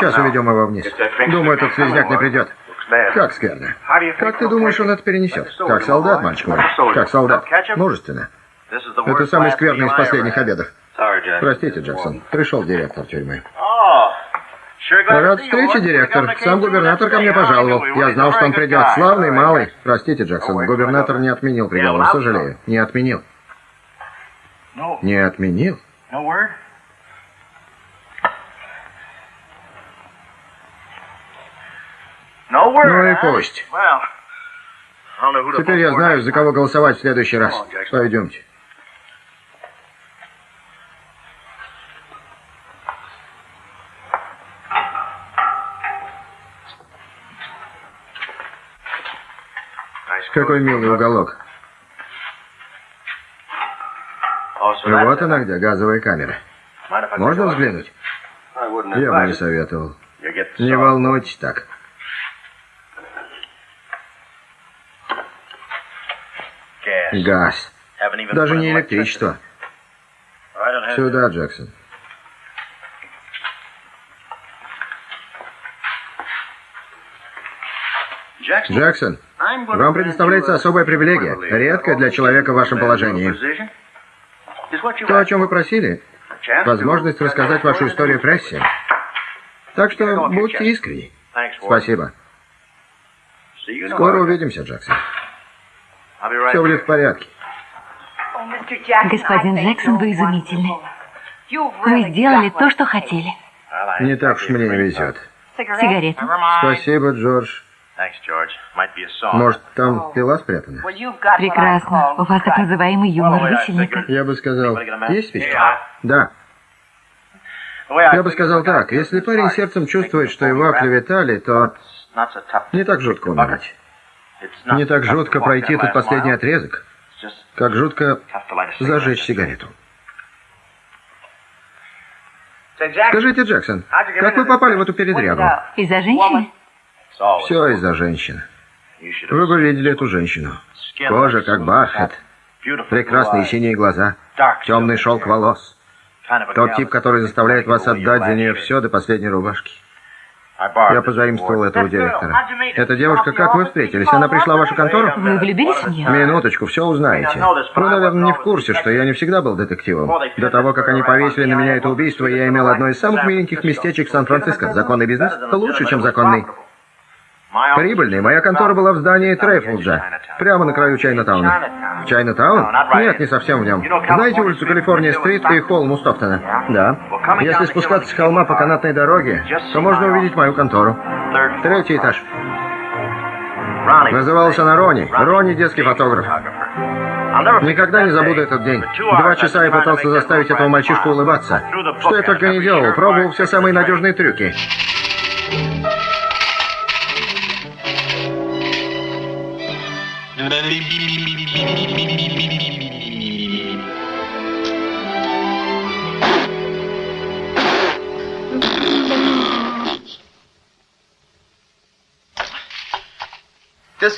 Сейчас уведем его вниз. Думаю, этот слезняк не придет. Как скверно. Как ты думаешь, он это перенесет? Как солдат, мальчик мой. Как солдат. Мужественно. Это самый скверный из последних обедов. Простите, Джексон. Пришел директор тюрьмы. Рад встрече, директор. Сам губернатор ко мне пожаловал. Я знал, что он придет. Славный, малый. Простите, Джексон. Губернатор не отменил приговор. Сожалею. Не отменил. Не отменил? Ну и пусть. Теперь я знаю, за кого голосовать в следующий раз. Пойдемте. Какой милый уголок. Вот она где, газовая камера. Можно взглянуть? Я бы не советовал. Не волнуйтесь так. Газ. Даже не электричество. Сюда, Джексон. Джексон, вам предоставляется особая привилегия, редкая для человека в вашем положении. То, о чем вы просили, возможность рассказать вашу историю прессе. Так что будьте искренни. Спасибо. Скоро увидимся, Джексон. Все будет в порядке. Господин Джексон, вы изумительны. Вы сделали то, что хотели. Не так уж мне везет. Сигареты. Спасибо, Джордж. Может, там пила спрятана? Прекрасно. У вас так называемый юмор висельника. Я бы сказал, есть спичка? Да. Я бы сказал так, если парень сердцем чувствует, что его оклеветали, то не так жутко умирать. Не так жутко пройти этот последний отрезок, как жутко зажечь сигарету. Скажите, Джексон, как вы попали в эту передрягу? Из-за женщины? Все из-за женщины. Вы бы видели эту женщину. Кожа как бархат, прекрасные синие глаза, темный шелк волос. Тот тип, который заставляет вас отдать за нее все до последней рубашки. Я позаимствовал этого директора. Эта девушка, как вы встретились? Она пришла в вашу контору? Вы влюбились в нее? Минуточку, все узнаете. Вы, наверное, не в курсе, что я не всегда был детективом. До того, как они повесили на меня это убийство, я имел одно из самых миленьких местечек Сан-Франциско. Законный бизнес лучше, чем законный. Прибыльный. Моя контора была в здании Трейфлджа, прямо на краю Чайна-тауна. Чайна-таун? Нет, не совсем в нем. Знаете улицу Калифорния-стрит и холм у Стоктона? Да. Если спускаться с холма по канатной дороге, то можно увидеть мою контору. Третий этаж. Называлась она Рони. Рони детский фотограф. Никогда не забуду этот день. Два часа я пытался заставить этого мальчишку улыбаться. Что я только не делал, пробовал все самые надежные трюки.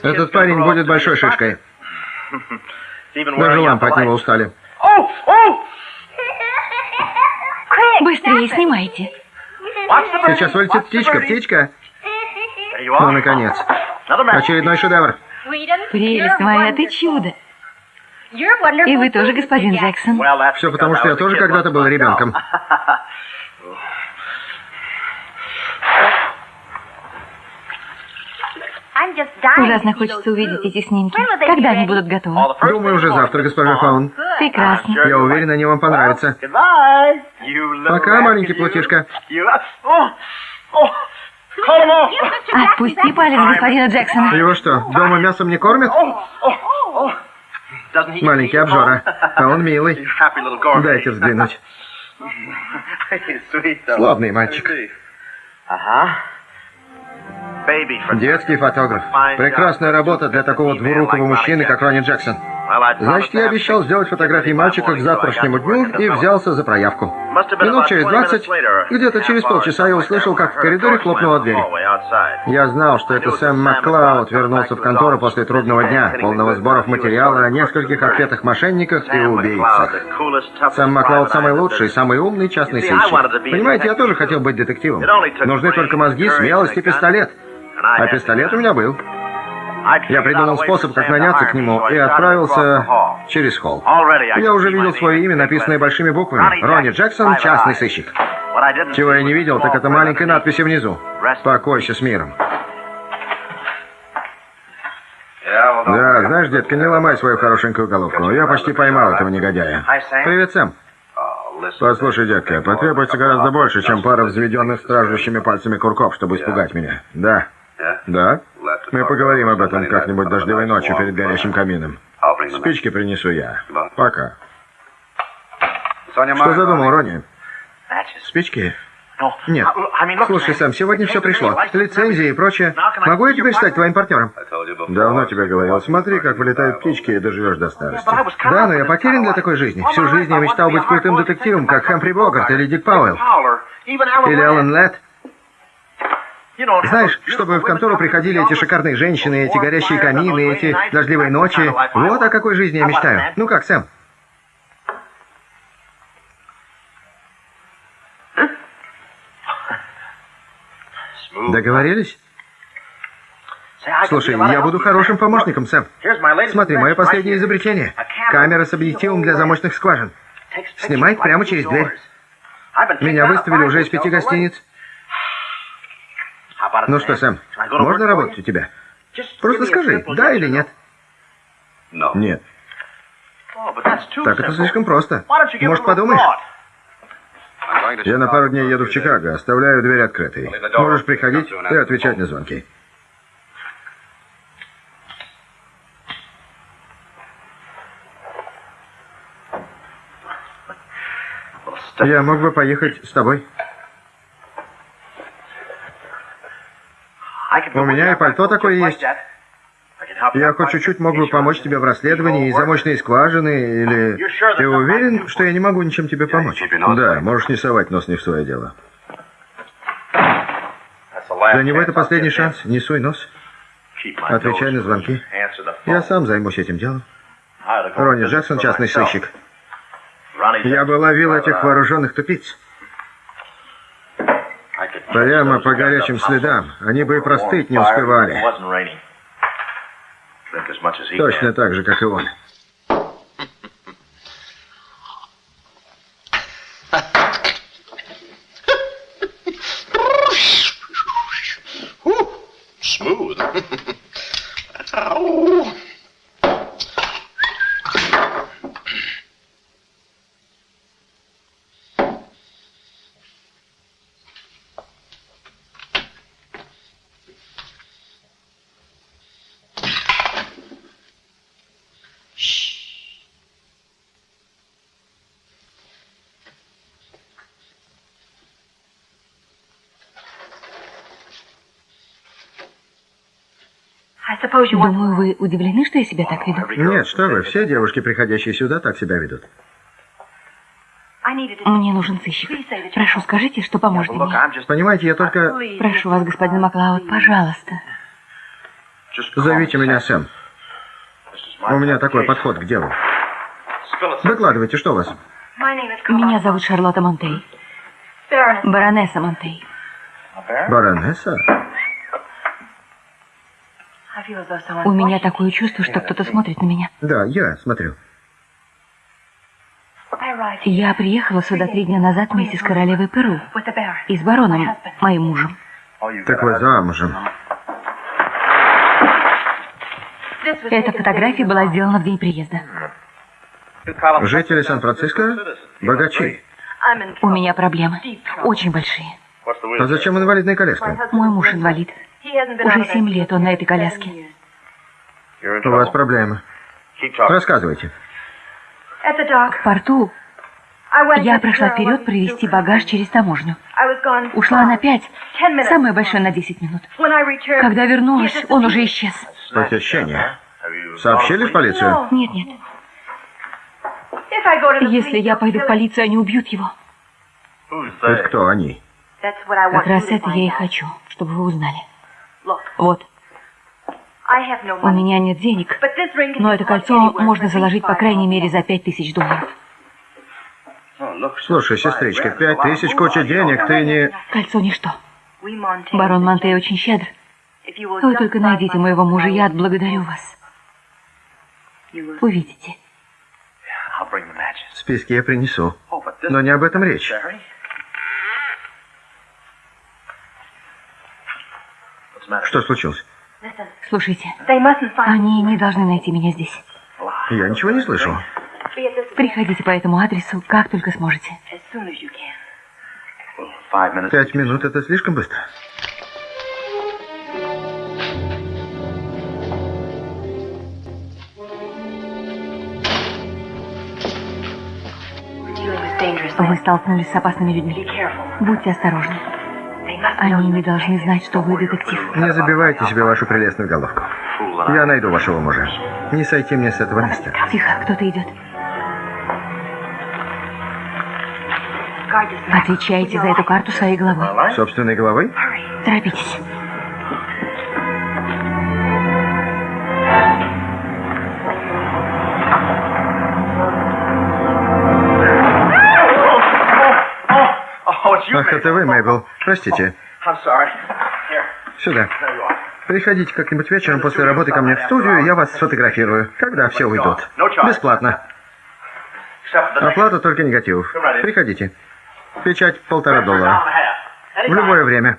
Этот парень будет большой шишкой. Даже лампы от него устали. Быстрее снимайте. Сейчас вылетит птичка, птичка. Ну, наконец. Очередной шедевр. Прелесть моя, ты чудо. И вы тоже, господин Джексон. Все потому, что я тоже когда-то был ребенком. Ужасно хочется увидеть эти снимки. Когда они будут готовы? Думаю, уже завтра, госпожа Фаун. Прекрасно. Я уверен, они вам понравятся. Пока, маленький плутишка. Отпусти палец господина Джексона. Его что, дома мясом не кормят? Маленький обжора. А он милый. Дайте взглянуть. Славный мальчик. Детский фотограф. Прекрасная работа для такого двурукого мужчины, как Ронни Джексон. Значит, я обещал сделать фотографии мальчика к завтрашнему дню и взялся за проявку. Минут через двадцать, где-то через полчаса я услышал, как в коридоре хлопнула дверь. Я знал, что это Сэм Маклауд вернулся в контору после трудного дня, полного сборов материала о нескольких отпетых мошенниках и убийцах. Сэм Маклауд самый лучший, самый умный частный сыщик. Понимаете, я тоже хотел быть детективом. Нужны только мозги, смелость и пистолет. А пистолет у меня был. Я придумал способ, как наняться к нему, и отправился через холл. Я уже видел свое имя, написанное большими буквами. Ронни Джексон, частный сыщик. Чего я не видел, так это маленькой надписи внизу. «Покойся с миром». Да, знаешь, детка, не ломай свою хорошенькую головку. Я почти поймал этого негодяя. Привет, Сэм. Послушай, детка, потребуется гораздо больше, чем пара взведенных стражущими пальцами курков, чтобы испугать меня. Да. Да? Мы поговорим об этом как-нибудь дождливой ночью перед горящим камином. Спички принесу я. Пока. Что задумал, Ронни? Спички? Нет. Слушай, Сэм, сегодня все пришло. Лицензии и прочее. Могу я теперь стать твоим партнером? Давно тебе говорил. Смотри, как вылетают птички, и доживешь до старости. Да, но я потерян для такой жизни. Всю жизнь я мечтал быть крутым детективом, как Хэмфри Богарт или Дик Пауэлл. Или Алан Летт. Знаешь, чтобы в контору приходили эти шикарные женщины, эти горящие камины, эти дождливые ночи. Вот о какой жизни я мечтаю. Ну как, Сэм? Договорились? Слушай, я буду хорошим помощником, Сэм. Смотри, мое последнее изобретение. Камера с объективом для замочных скважин. Снимает прямо через дверь. Меня выставили уже из пяти гостиниц. Ну что, Сэм, можно работать у тебя? Просто скажи, да или нет? Нет. Так это слишком просто. Может, подумаешь? Я на пару дней еду в Чикаго, оставляю дверь открытой. Можешь приходить и отвечать на звонки. Я мог бы поехать с тобой. У меня и пальто такое есть. Я хоть чуть-чуть мог бы помочь тебе в расследовании и замочной скважины, или... Ты уверен, что я не могу ничем тебе помочь? Да, можешь не совать нос не в свое дело. Для него это последний шанс. Не суй нос. Отвечай на звонки. Я сам займусь этим делом. Ронни Джексон, частный сыщик. Я бы ловил этих вооруженных тупиц. Прямо по горячим следам. Они бы и простыть не успевали. Точно так же, как и он. Думаю, вы удивлены, что я себя так веду? Нет, что вы, все девушки, приходящие сюда, так себя ведут. Мне нужен сыщик. Прошу, скажите, что поможет мне. Понимаете, я только... Прошу вас, господин Маклауд, пожалуйста. Зовите меня Сэм. У меня такой подход к делу. Докладывайте, что у вас? Меня зовут Шарлотта Монтей. Баронесса Монтей. Баронесса? У меня такое чувство, что кто-то смотрит на меня. Да, я смотрю. Я приехала сюда три дня назад вместе с королевой Перу и с бароном, моим мужем. Так вы замужем. Эта фотография была сделана в день приезда. Жители Сан-Франциско? Богачи. У меня проблемы. Очень большие. А зачем инвалидная коляска? Мой муж инвалид. Уже семь лет он на этой коляске. У вас проблемы. Рассказывайте. В порту я прошла вперед провести багаж через таможню. Ушла на пять, самое большое на десять минут. Когда вернулась, он уже исчез. Похищение? Сообщили в полицию? Нет, нет. Если я пойду в полицию, они убьют его. Это кто они? Как раз это я и хочу, чтобы вы узнали. Вот. У меня нет денег, но это кольцо можно заложить по крайней мере за пять тысяч долларов. Слушай, сестричка, пять тысяч куча денег, ты не... Кольцо ничто. Барон Монте очень щедр. Вы только найдите моего мужа, я отблагодарю вас. Увидите. Списки я принесу. Но не об этом речь. Что случилось? Слушайте, они не должны найти меня здесь. Я ничего не слышу. Приходите по этому адресу, как только сможете. Пять минут — это слишком быстро. Вы столкнулись с опасными людьми. Будьте осторожны. Они не должны знать, что вы детектив. Не забивайте себе вашу прелестную головку. Я найду вашего мужа. Не сойти мне с этого места. Тихо, кто-то идет. Отвечайте за эту карту своей головой. Собственной головой? Торопитесь. Ах, это вы, Мэйбл. Простите. Сюда. Приходите как-нибудь вечером после работы ко мне в студию, я вас сфотографирую, когда все уйдут. Бесплатно. Оплата только негативов. Приходите. Печать полтора доллара. В любое время.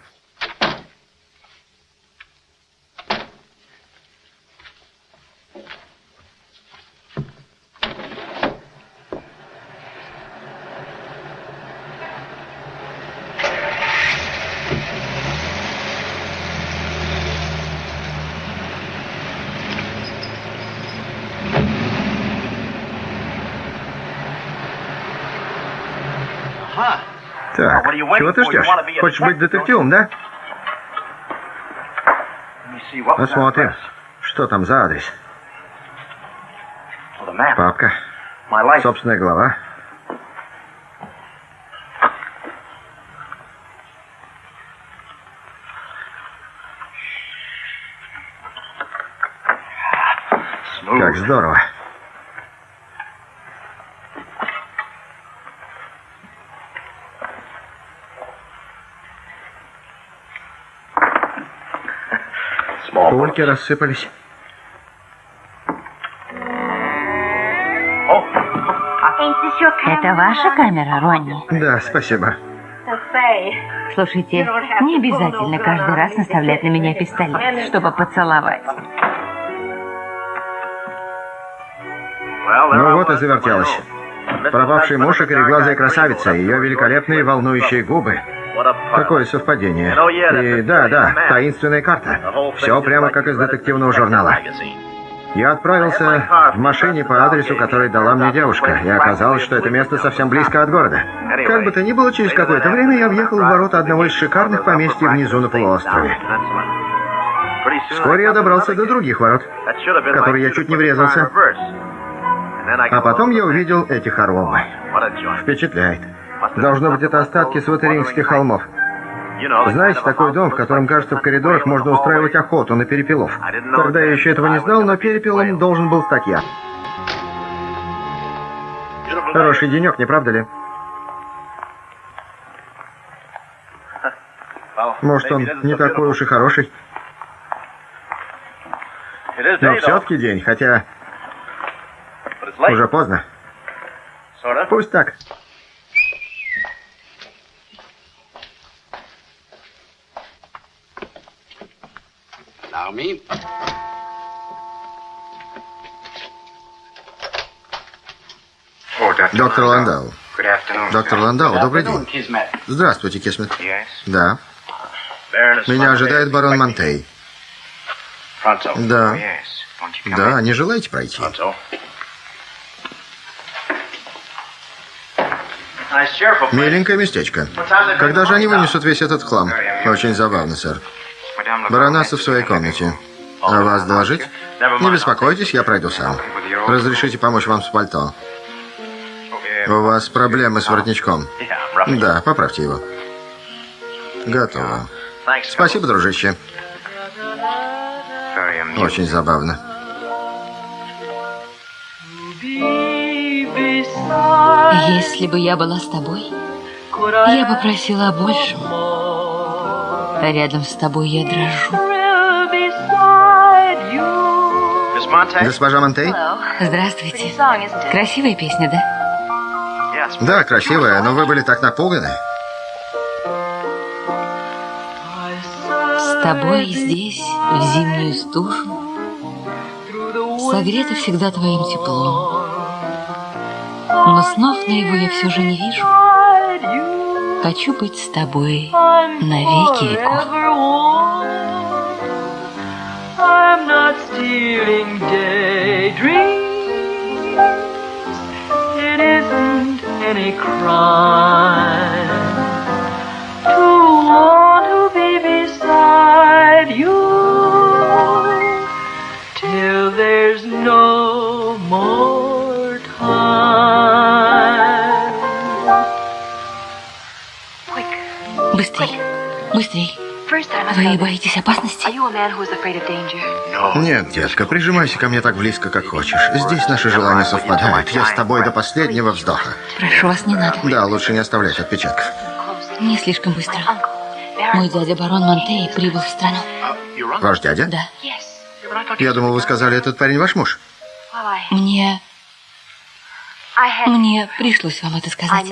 Так, чего ты ждешь? Хочешь быть детективом, да? Посмотрим, что там за адрес. Папка. Собственная голова. Как здорово. Пульки рассыпались. Это ваша камера, Ронни? Да, спасибо. Слушайте, не обязательно каждый раз наставлять на меня пистолет, чтобы поцеловать. Ну вот и завертелась. Пропавший муж и кореглазая красавица, ее великолепные волнующие губы. Какое совпадение. И да, да, таинственная карта. Все прямо как из детективного журнала. Я отправился в машине по адресу, который дала мне девушка, и оказалось, что это место совсем близко от города. Как бы то ни было, через какое-то время я въехал в ворота одного из шикарных поместьй внизу на полуострове. Вскоре я добрался до других ворот, в которые я чуть не врезался. А потом я увидел эти хоромы. Впечатляет. Должно быть, это остатки сватеринских холмов. Знаете, такой дом, в котором, кажется, в коридорах можно устраивать охоту на перепелов. Тогда я еще этого не знал, но перепелом должен был стать я. Хороший денек, не правда ли? Может, он не такой уж и хороший. Но все-таки день, хотя уже поздно. Пусть так. Me. Доктор Ландау. Доктор Ландау, добрый день. Здравствуйте, Кисмет. Да. Меня ожидает барон Монтей. Да. Да, не желаете пройти? Миленькое местечко. Когда же они вынесут весь этот хлам? Очень забавно, сэр. Баронесса в своей комнате. А вас доложить? Не беспокойтесь, я пройду сам. Разрешите помочь вам с пальто. У вас проблемы с воротничком? Да, поправьте его. Готово. Спасибо, дружище. Очень забавно. Если бы я была с тобой, я бы просила о большем. Рядом с тобой я дрожу. Госпожа Монтей? Здравствуйте. Красивая песня, да? Да, красивая, но вы были так напуганы. С тобой здесь, в зимнюю стужу, Согрета всегда твоим теплом. Но снов на его я все же не вижу. Хочу быть с тобой навеки веков. I'm not stealing daydreams. It isn't any crime Вы боитесь опасности? Нет, детка, прижимайся ко мне так близко, как хочешь. Здесь наши желания совпадают. Я с тобой до последнего вздоха. Прошу вас, не надо. Да, лучше не оставлять отпечатков. Не слишком быстро. Мой дядя барон Монтей прибыл в страну. Ваш дядя? Да. Я думал, вы сказали, этот парень ваш муж. Мне... Мне пришлось вам это сказать.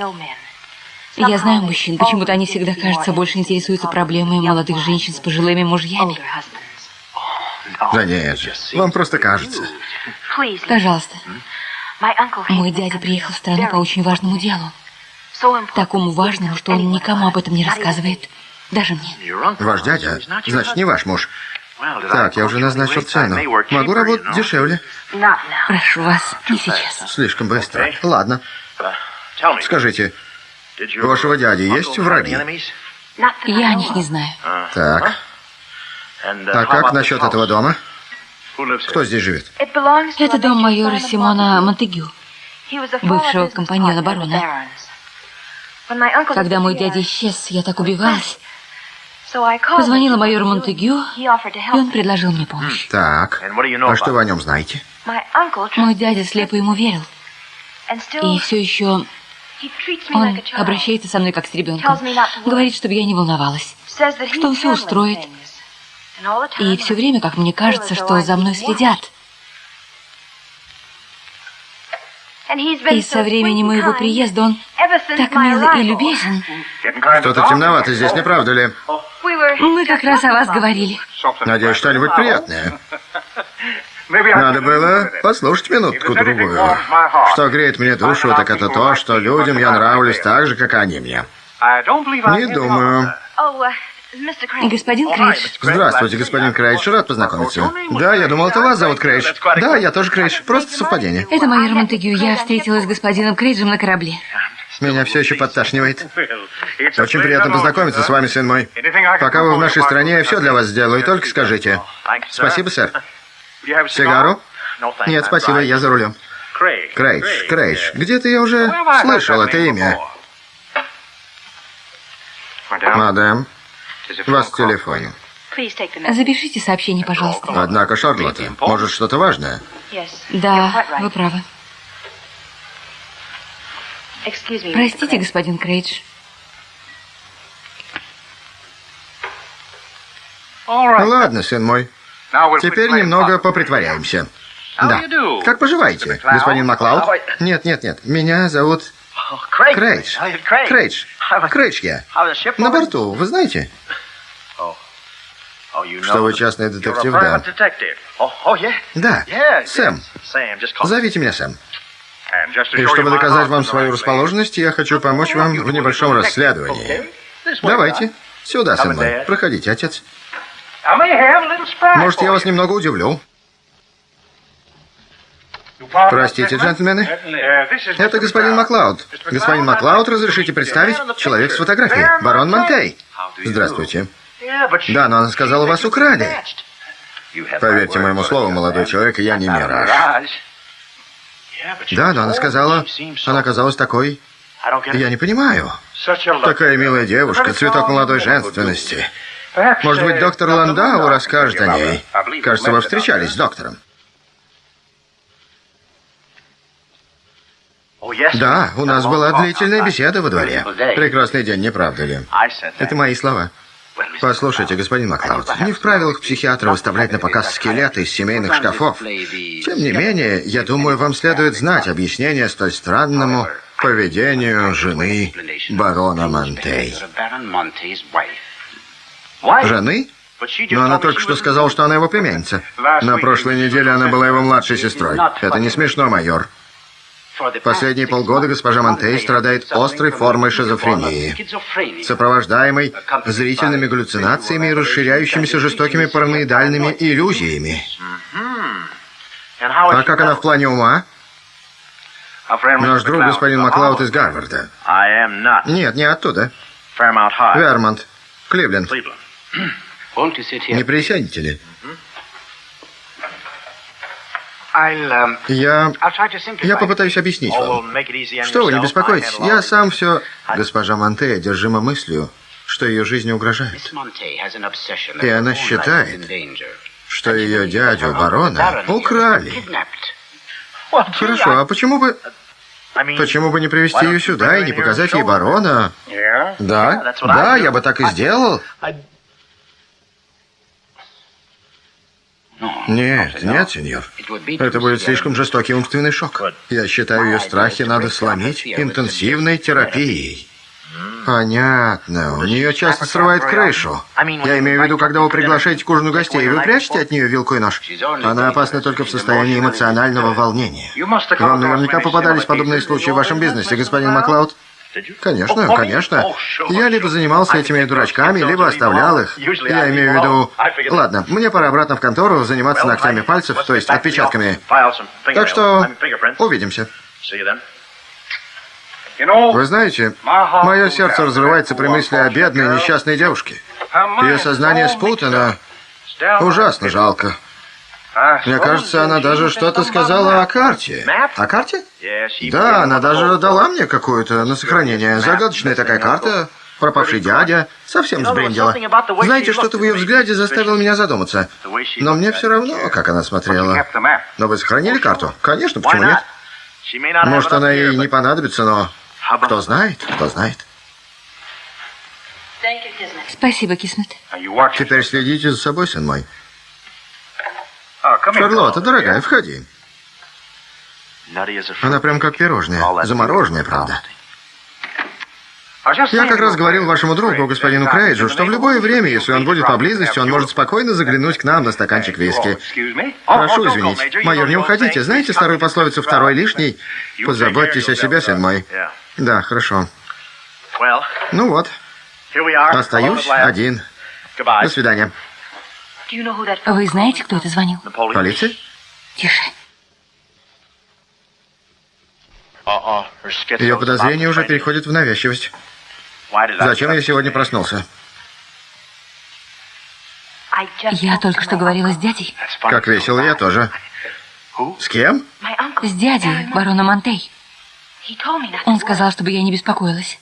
Я знаю мужчин, почему-то они всегда, кажется, больше интересуются проблемами молодых женщин с пожилыми мужьями. Да нет же, вам просто кажется. Пожалуйста. Мой дядя приехал в страну по очень важному делу. Такому важному, что он никому об этом не рассказывает. Даже мне. Ваш дядя? Значит, не ваш муж. Так, я уже назначил цену. Могу работать дешевле. Прошу вас, не сейчас. Слишком быстро. Ладно. Скажите, у вашего дяди есть враги? Я о них не знаю. Так. А как насчет этого дома? Кто здесь живет? Это дом майора Симона Монтегю, бывшего компаньона барона. Когда мой дядя исчез, я так убивалась. Позвонила майору Монтегю, и он предложил мне помощь. Так, а что вы о нем знаете? Мой дядя слепо ему верил. И все еще он обращается со мной как с ребенком. Говорит, чтобы я не волновалась. Что все устроит. И все время, как мне кажется, что за мной следят. И со времени моего приезда он так мил и любезен. Что-то темновато здесь, не правда ли? Мы как раз о вас говорили. Надеюсь, что-нибудь приятное. Надо было послушать минутку-другую. Что греет мне душу, так это то, что людям я нравлюсь так же, как они мне. Не думаю. Господин Крейдж. Здравствуйте, господин Крейдж. Рад познакомиться. Да, я думал, это вас зовут Крейдж. Да, я тоже Крейдж. Просто совпадение. Это майор Монтегю. Я встретилась с господином Крейджем на корабле. Меня все еще подташнивает. Очень приятно познакомиться с вами, сын мой. Пока вы в нашей стране, я все для вас сделаю. Только скажите. Спасибо, сэр. Сигару? Нет, спасибо, я за рулем. Крейдж, Крейдж. Где-то я уже слышал это имя. Мадам, вас в телефоне. Запишите сообщение, пожалуйста. Однако, Шарлотта, может, что-то важное? Да, вы правы. Простите, господин Крейдж. Ладно, сын мой. Теперь немного попритворяемся. Да. Как поживаете, господин Маклауд? Нет, нет, нет. Меня зовут Крейдж. Крейдж. Крейдж я. На борту, вы знаете? Что вы частный детектив, да? Да, Сэм. Зовите меня Сэм. И чтобы доказать вам свою расположенность, я хочу помочь вам в небольшом расследовании. Давайте. Сюда, Сэм. Проходите, отец. Может, я вас немного удивлю. Простите, джентльмены. Это господин Маклауд. Господин Маклауд, разрешите представить? Человек с фотографией. Барон Монтей. Здравствуйте. Да, но она сказала, вас украли. Поверьте моему слову, молодой человек, я не мираж. Да, но она сказала, она казалась такой... Я не понимаю. Такая милая девушка, цветок молодой женственности. Может быть, доктор Ландау расскажет о ней. Кажется, вы встречались с доктором. Да, у нас была длительная беседа во дворе. Прекрасный день, не правда ли? Это мои слова. Послушайте, господин Маклауд, не в правилах психиатра выставлять на показ скелеты из семейных шкафов. Тем не менее, я думаю, вам следует знать объяснение столь странному поведению жены барона Монтей. Жены? Но она только что сказала, что она его племянница. На прошлой неделе она была его младшей сестрой. Это не смешно, майор. Последние полгода госпожа Монтей страдает острой формой шизофрении, сопровождаемой зрительными галлюцинациями и расширяющимися жестокими параноидальными иллюзиями. А как она в плане ума? Наш друг господин Маклауд из Гарварда. Нет, не оттуда. Вермонт. Кливленд. Не присядете ли? Um, я... Я попытаюсь объяснить вам. Что вы, не беспокойтесь. Я сам все... Госпожа Монте одержима мыслью, что ее жизни угрожает. И она считает, что ее дядю барона украли. Хорошо, а почему бы... Почему бы не привести ее сюда и не показать ей барона? Да, да, я бы так и сделал. Нет, нет, сеньор. Это будет слишком жестокий умственный шок. Я считаю, ее страхи надо сломить интенсивной терапией. Понятно. У нее часто срывает крышу. Я имею в виду, когда вы приглашаете к ужину гостей, вы прячете от нее вилку и нож. Она опасна только в состоянии эмоционального волнения. Вам наверняка попадались подобные случаи в вашем бизнесе, господин Маклауд. Конечно, конечно. Я либо занимался этими дурачками, либо оставлял их. Я имею в виду... Ладно, мне пора обратно в контору заниматься ногтями пальцев, то есть отпечатками. Так что увидимся. Вы знаете, мое сердце разрывается при мысли о бедной несчастной девушке. Ее сознание спутано. Ужасно жалко. Мне кажется, она даже что-то сказала о карте. О карте? Да, она даже дала мне какую-то на сохранение. Загадочная такая карта. Пропавший дядя. Совсем сбрендила. Знаете, что-то в ее взгляде заставило меня задуматься. Но мне все равно, как она смотрела. Но вы сохранили карту? Конечно, почему нет? Может, она ей не понадобится, но... Кто знает, кто знает. Спасибо, Кисмет. Теперь следите за собой, сын мой. Шарлотта, дорогая, входи. Она прям как пирожное. Замороженное, правда. Я как раз говорил вашему другу, господину Крейджу, что в любое время, если он будет поблизости, он может спокойно заглянуть к нам на стаканчик виски. Прошу извинить. Майор, не уходите. Знаете старую пословицу «второй лишний»? Позаботьтесь о себе, сын мой. Да, хорошо. Ну вот. Остаюсь один. До свидания. Вы знаете, кто это звонил? Полиция? Тише. Ее подозрения уже переходят в навязчивость. Зачем я сегодня проснулся? Я только что говорила с дядей. Как весело, я тоже. С кем? С дядей, бароном Монтей. Он сказал, чтобы я не беспокоилась.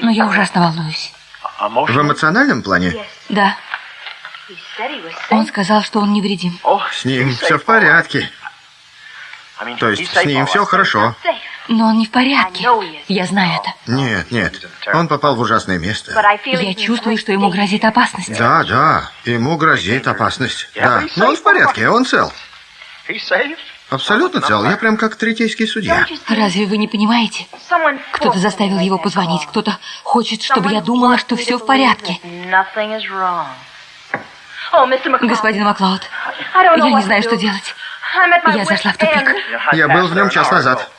Но я ужасно волнуюсь. В эмоциональном плане? Да. Он сказал, что он невредим. С ним все в порядке. То есть с ним все хорошо. Но он не в порядке. Я знаю это. Нет, нет. Он попал в ужасное место. Я чувствую, что ему грозит опасность. Да, да. Ему грозит опасность. Да. Но он в порядке, он цел. Абсолютно цел. Я прям как третейский судья. Разве вы не понимаете? Кто-то заставил его позвонить. Кто-то хочет, чтобы я думала, что все в порядке. Господин Маклауд, я не знаю, что делать. Я зашла в тупик. Я был в нем час назад.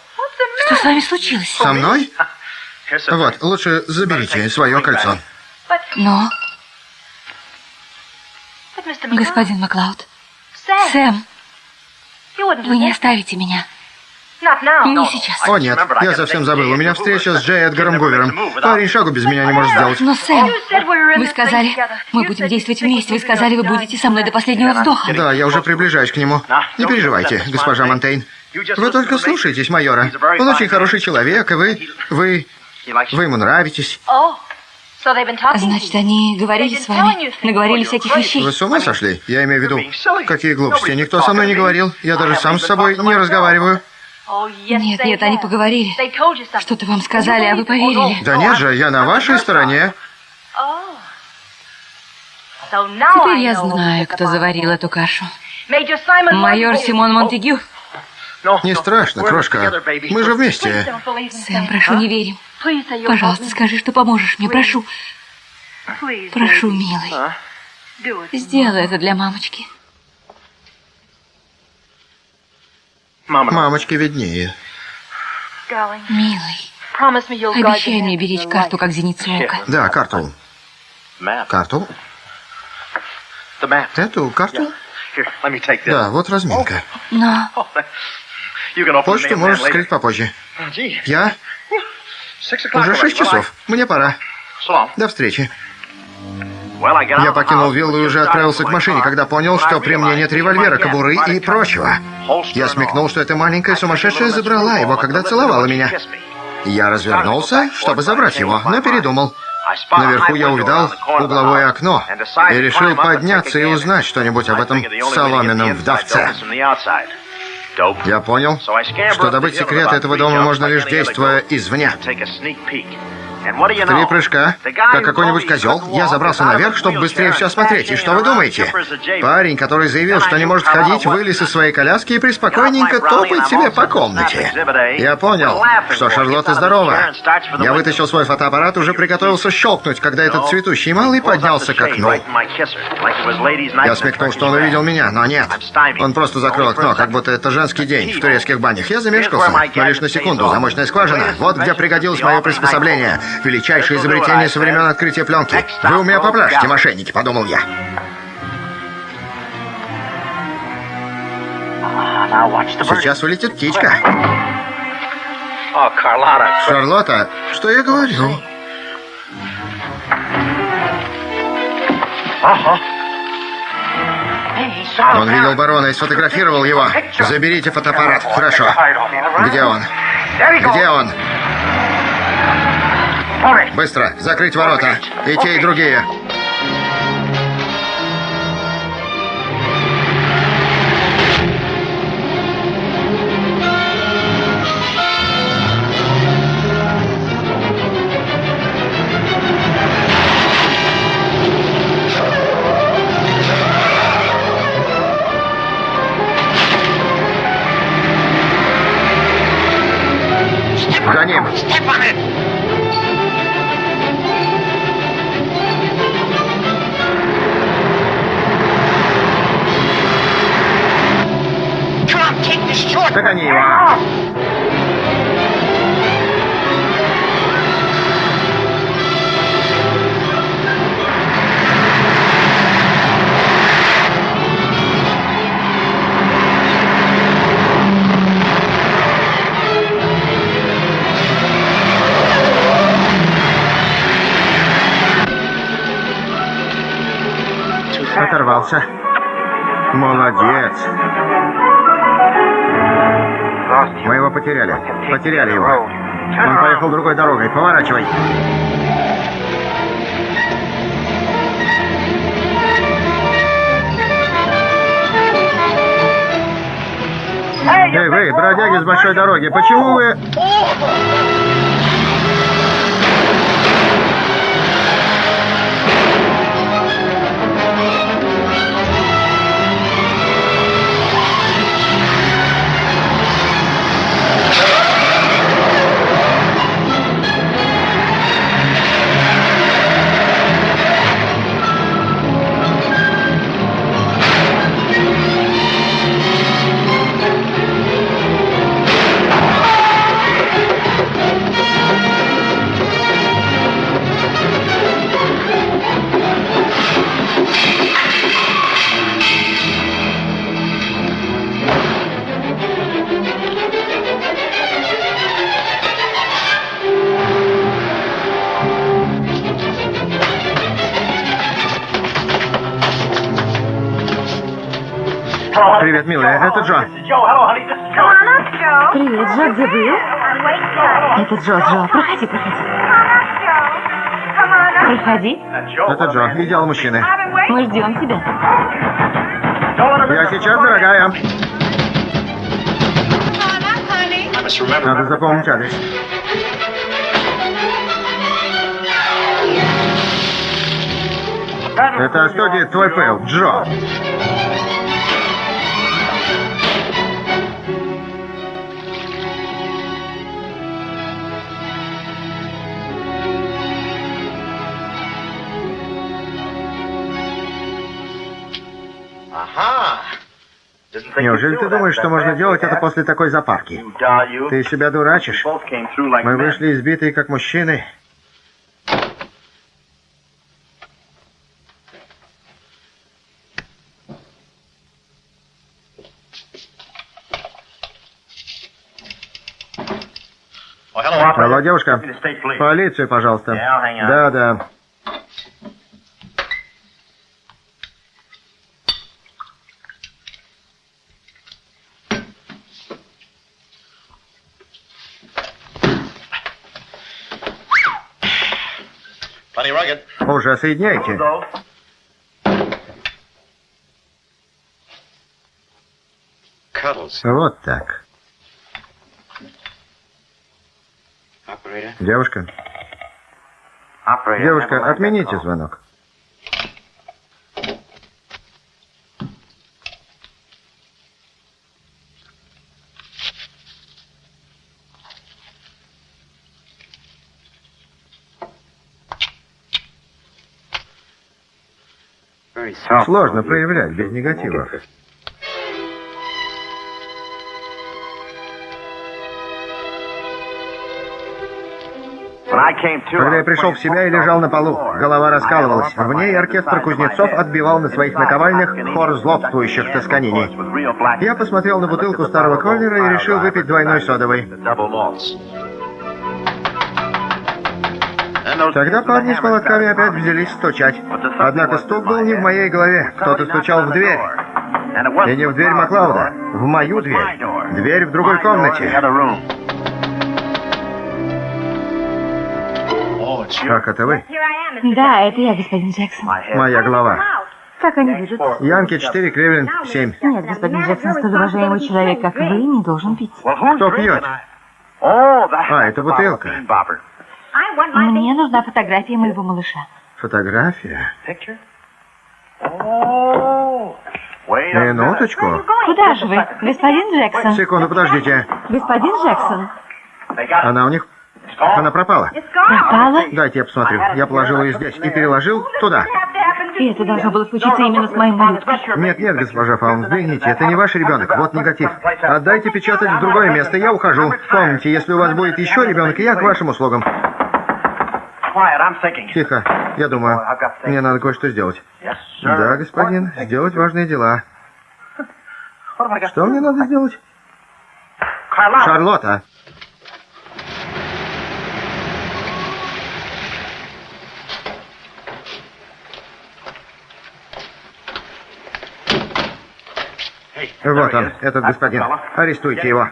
Что с вами случилось? Со мной? Вот, лучше заберите свое кольцо. Но... Господин Маклауд, Сэм, вы не оставите меня. Не сейчас. О, нет, я совсем забыл. У меня встреча с Джей Эдгаром Гувером. Парень шагу без меня не может сделать. Но, Сэм, вы сказали, мы будем действовать вместе. Вы сказали, вы будете со мной до последнего вздоха. Да, я уже приближаюсь к нему. Не переживайте, госпожа Монтейн. Вы только слушайтесь майора. Он очень хороший человек, и вы... Вы... Вы ему нравитесь. Значит, они говорили с вами, наговорили всяких вещей. Вы с ума сошли? Я имею в виду, какие глупости. Никто со мной не говорил. Я даже сам с собой не разговариваю. Нет, нет, они поговорили. Что-то вам сказали, а вы поверили. Да нет же, я на вашей стороне. Теперь я знаю, кто заварил эту кашу. Майор Симон Монтегю. Не страшно, крошка. Мы же вместе. Сэм, прошу, не верим. Пожалуйста, скажи, что поможешь мне, прошу. Прошу, милый. Сделай это для мамочки. Мамочке виднее. Милый, обещай мне беречь карту, как зеницу ока. Да, карту. Карту? Эту карту? Да, вот разминка. Но... Почту можешь скрыть попозже. Я? Уже шесть часов. Мне пора. До встречи. Я покинул виллу и уже отправился к машине, когда понял, что при мне нет револьвера, кобуры и прочего. Я смекнул, что эта маленькая сумасшедшая забрала его, когда целовала меня. Я развернулся, чтобы забрать его, но передумал. Наверху я увидал угловое окно и решил подняться и узнать что-нибудь об этом соломенном вдовце. Я понял, что добыть секрет этого дома можно лишь действуя извне. Три прыжка, как какой-нибудь козел, я забрался наверх, чтобы быстрее все осмотреть. И что вы думаете? Парень, который заявил, что не может ходить, вылез из своей коляски и преспокойненько топает себе по комнате. Я понял, что Шарлотта здорова. Я вытащил свой фотоаппарат, уже приготовился щелкнуть, когда этот цветущий малый поднялся к окну. Я смекнул, что он увидел меня, но нет. Он просто закрыл окно, как будто это женский день в турецких банях. Я замешкался, но лишь на секунду. Замочная скважина. Вот где пригодилось мое приспособление. Величайшее изобретение со времен открытия пленки. Вы у меня поплачете, мошенники, подумал я. Сейчас улетит птичка. Шарлотта, что я говорю? Он видел барона и сфотографировал его. Заберите фотоаппарат. Хорошо. Где он? Где он? Быстро, закрыть ворота. И те, и другие. Оторвался. Молодец. Мы его потеряли. Потеряли его. Он поехал другой дорогой. Поворачивай. Эй, вы, бродяги с большой дороги, почему вы... Джо. Привет, Джо, где был? Это Джо, Джо. Проходи, проходи. Проходи. Это Джо, идеал мужчины. Мы ждем тебя. Я сейчас, дорогая. Надо запомнить адрес. Это делает твой Пэл, Джо? Неужели ты думаешь, что можно делать это после такой запарки? Ты себя дурачишь? Мы вышли избитые как мужчины. Алло, девушка. Полицию, пожалуйста. Да, да. Уже соединяйте. Вот так. Девушка. Девушка, отмените звонок. Сложно проявлять без негативов. Когда я пришел в себя и лежал на полу, голова раскалывалась. В ней оркестр кузнецов отбивал на своих наковальнях хор злобствующих тосканений. Я посмотрел на бутылку старого Коллера и решил выпить двойной содовый. Тогда парни с молотками опять взялись стучать. Однако стук был не в моей голове. Кто-то стучал в дверь. И не в дверь Маклауда, в мою дверь. Дверь в другой комнате. Как это вы? Да, это я, господин Джексон. Моя голова. Как они видят? Янки 4, Кривлин 7. Нет, господин Джексон, столь уважаемый человек, как вы, не должен пить. Кто пьет? А, это бутылка. Мне нужна фотография моего малыша. Фотография? Минуточку. Куда же вы, господин Джексон? Секунду, подождите. Господин Джексон. Она у них... Она пропала. Пропала? Дайте я посмотрю. Я положил ее здесь и переложил туда. И это должно было случиться именно с моим малюткой. Нет, нет, госпожа Фаун, взгляните, это не ваш ребенок. Вот негатив. Отдайте печатать в другое место, я ухожу. Помните, если у вас будет еще ребенок, я к вашим услугам. Тихо, я думаю, мне надо кое-что сделать. Да, господин, сделать важные дела. Что мне надо сделать? Шарлотта. Вот он, этот господин. Арестуйте его.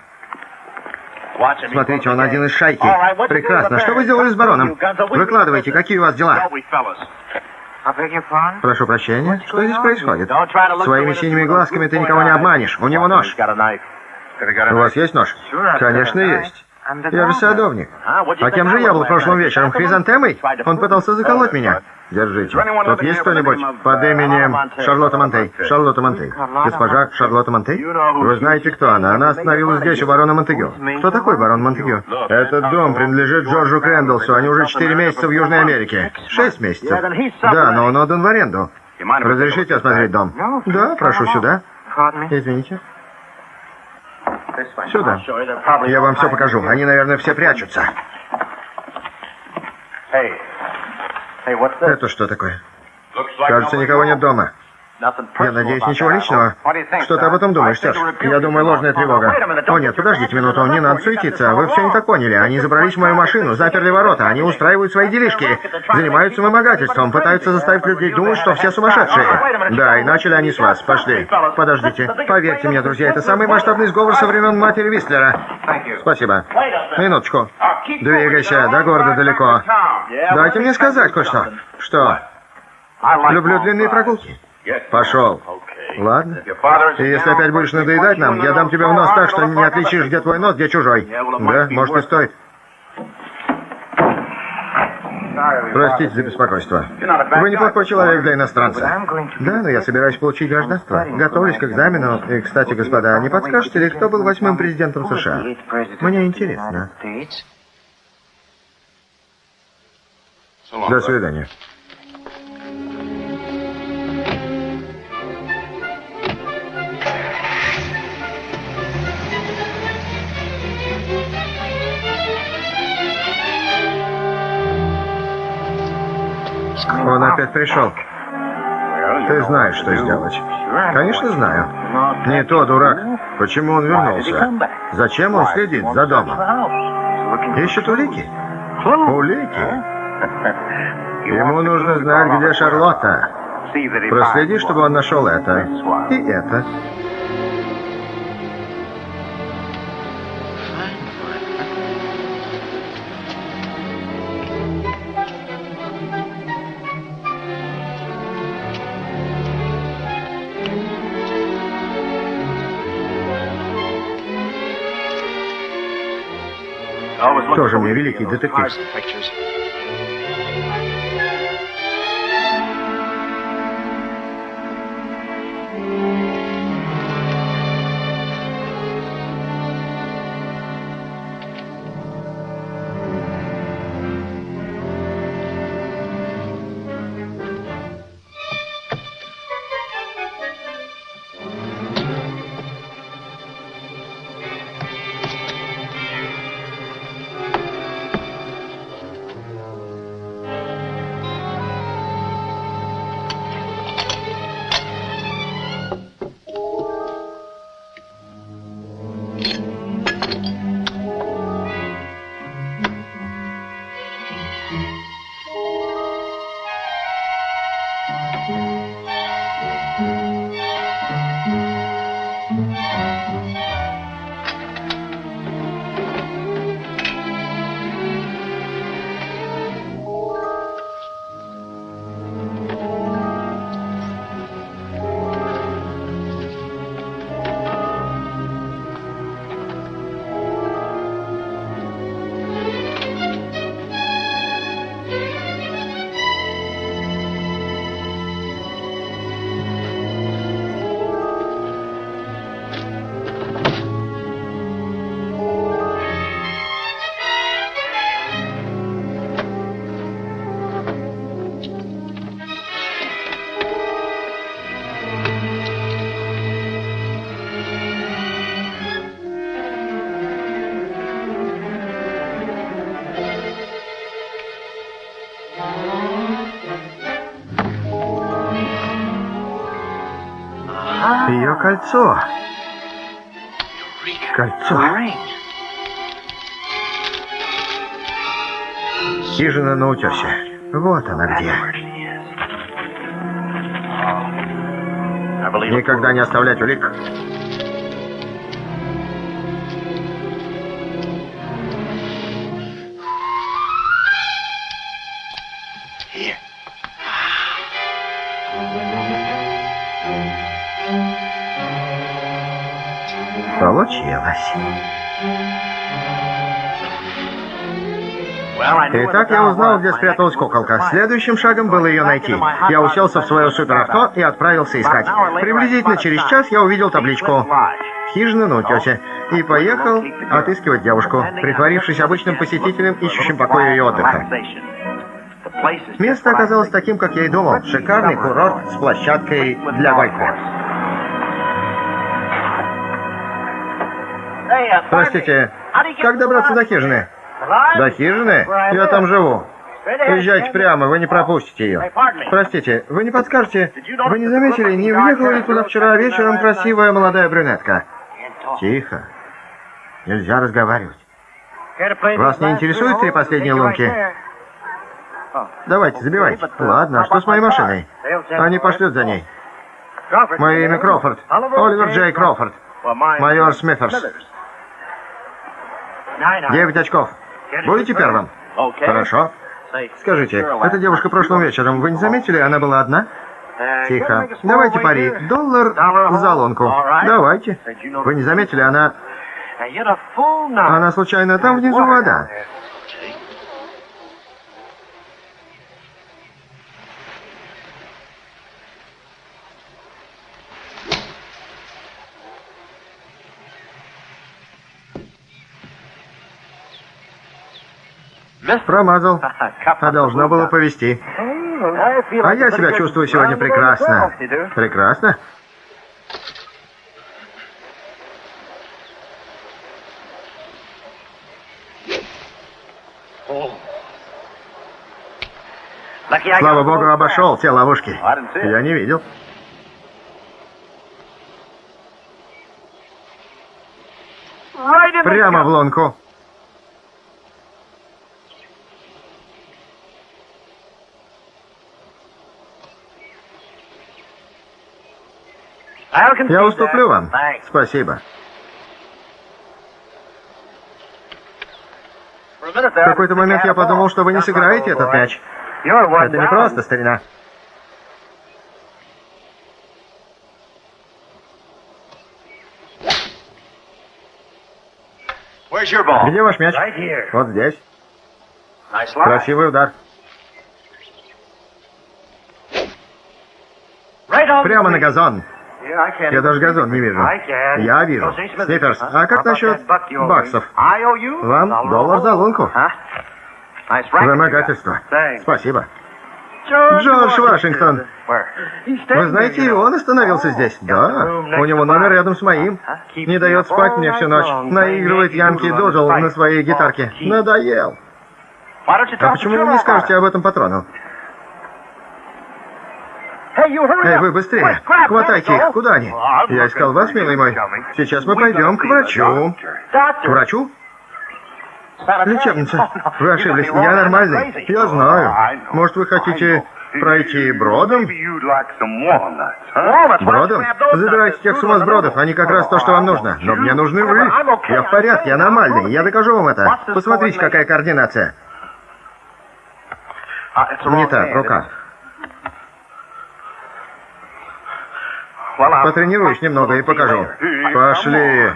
Смотрите, он один из шайки. Прекрасно. Что вы сделали с бароном? Выкладывайте, какие у вас дела? Прошу прощения. Что здесь происходит? Своими синими глазками ты никого не обманешь. У него нож. У вас есть нож? Конечно, есть. Я же садовник. А кем же я был прошлым вечером? Хризантемой? Он пытался заколоть меня. Держите. Тут есть кто-нибудь под именем Шарлотта Монтей? Шарлотта Монтей. Госпожа Шарлотта Монтей? Вы знаете, кто она? Она остановилась здесь у барона Монтегю. Кто такой барон Монтегю? Этот дом принадлежит Джорджу Крэндалсу. Они уже четыре месяца в Южной Америке. Шесть месяцев. Да, но он отдан в аренду. Разрешите осмотреть дом? Да, прошу сюда. Извините. Сюда. Я вам все покажу. Они, наверное, все прячутся. Это что такое? Кажется, никого нет дома. Я надеюсь, ничего личного. Что ты об этом думаешь, Серж? Я думаю, ложная тревога. О нет, подождите минуту, не надо суетиться. Вы все не так поняли. Они забрались в мою машину, заперли ворота. Они устраивают свои делишки. Занимаются вымогательством, пытаются заставить людей думать, что все сумасшедшие. Да, и начали они с вас. Пошли. Подождите. Поверьте мне, друзья, это самый масштабный сговор со времен матери Вистлера. Спасибо. Минуточку. Двигайся, до города далеко. Дайте мне сказать кое-что. Что? Люблю длинные прогулки. Пошел. Ладно. И если опять будешь надоедать нам, я дам тебе в нос так, что не отличишь, где твой нос, где чужой. Да, может и стоит. Простите за беспокойство. Вы неплохой человек для иностранца. Да, но я собираюсь получить гражданство. Готовлюсь к экзамену. И, кстати, господа, не подскажете ли, кто был восьмым президентом США? Мне интересно. До свидания. Он опять пришел. Ты знаешь, что сделать. Конечно, знаю. Не то, дурак. Почему он вернулся? Зачем он следит за домом? Ищет улики? Улики? Ему нужно знать, где Шарлотта. Проследи, чтобы он нашел это. И это. Тоже мне великий детектив. Кольцо. Кольцо. Хижина на утесе. Вот она где. Никогда не оставлять улик. Итак, я узнал, где спряталась куколка. Следующим шагом было ее найти. Я уселся в свое суперавто и отправился искать. Приблизительно через час я увидел табличку «Хижина на утесе» и поехал отыскивать девушку, притворившись обычным посетителем, ищущим покоя и отдыха. Место оказалось таким, как я и думал. Шикарный курорт с площадкой для гольфа. Простите, как добраться до хижины? До хижины? Я там живу. Езжайте прямо, вы не пропустите ее. Простите, вы не подскажете, вы не заметили, не въехала ли туда вчера вечером красивая молодая брюнетка? Тихо. Нельзя разговаривать. Вас не интересуют три последние лунки? Давайте, забивайте. Ладно, а что с моей машиной? Они пошлют за ней. Мое имя Кроуфорд. Оливер Джей Кроуфорд. Майор Смитерс. Девять очков. Будете первым? Хорошо. Скажите, эта девушка прошлым вечером, вы не заметили, она была одна? Тихо. Давайте пари. Доллар за лунку. Давайте. Вы не заметили, она... Она случайно там внизу вода. Промазал. А должно было повезти. А я себя чувствую сегодня прекрасно. Прекрасно? Слава богу, обошел те ловушки. Я не видел. Прямо в лунку. Я уступлю вам. Спасибо. В какой-то момент я подумал, что вы не сыграете этот мяч. Это не просто, старина. Где ваш мяч? Вот здесь. Красивый удар. Прямо на газон. Я даже газон не вижу. Я вижу. Сниперс, а как насчет баксов? Вам доллар за лунку. Вымогательство. Спасибо. Джордж Вашингтон. Вы знаете, и он остановился здесь? Да. У него номер рядом с моим. Не дает спать мне всю ночь. Наигрывает Янки Дожил на своей гитарке. Надоел. А почему вы не скажете об этом патрону? Эй, вы быстрее! Хватайте их! Куда они? Я искал вас, милый мой. Сейчас мы пойдем к врачу. К врачу? Лечебница. Вы ошиблись. Я нормальный. Я знаю. Может, вы хотите пройти бродом? Бродом? Забирайте тех сумасбродов. Они как раз то, что вам нужно. Но мне нужны вы. Я в порядке, я нормальный. Я докажу вам это. Посмотрите, какая координация. Не так, рука. Потренируюсь немного и покажу. Пошли.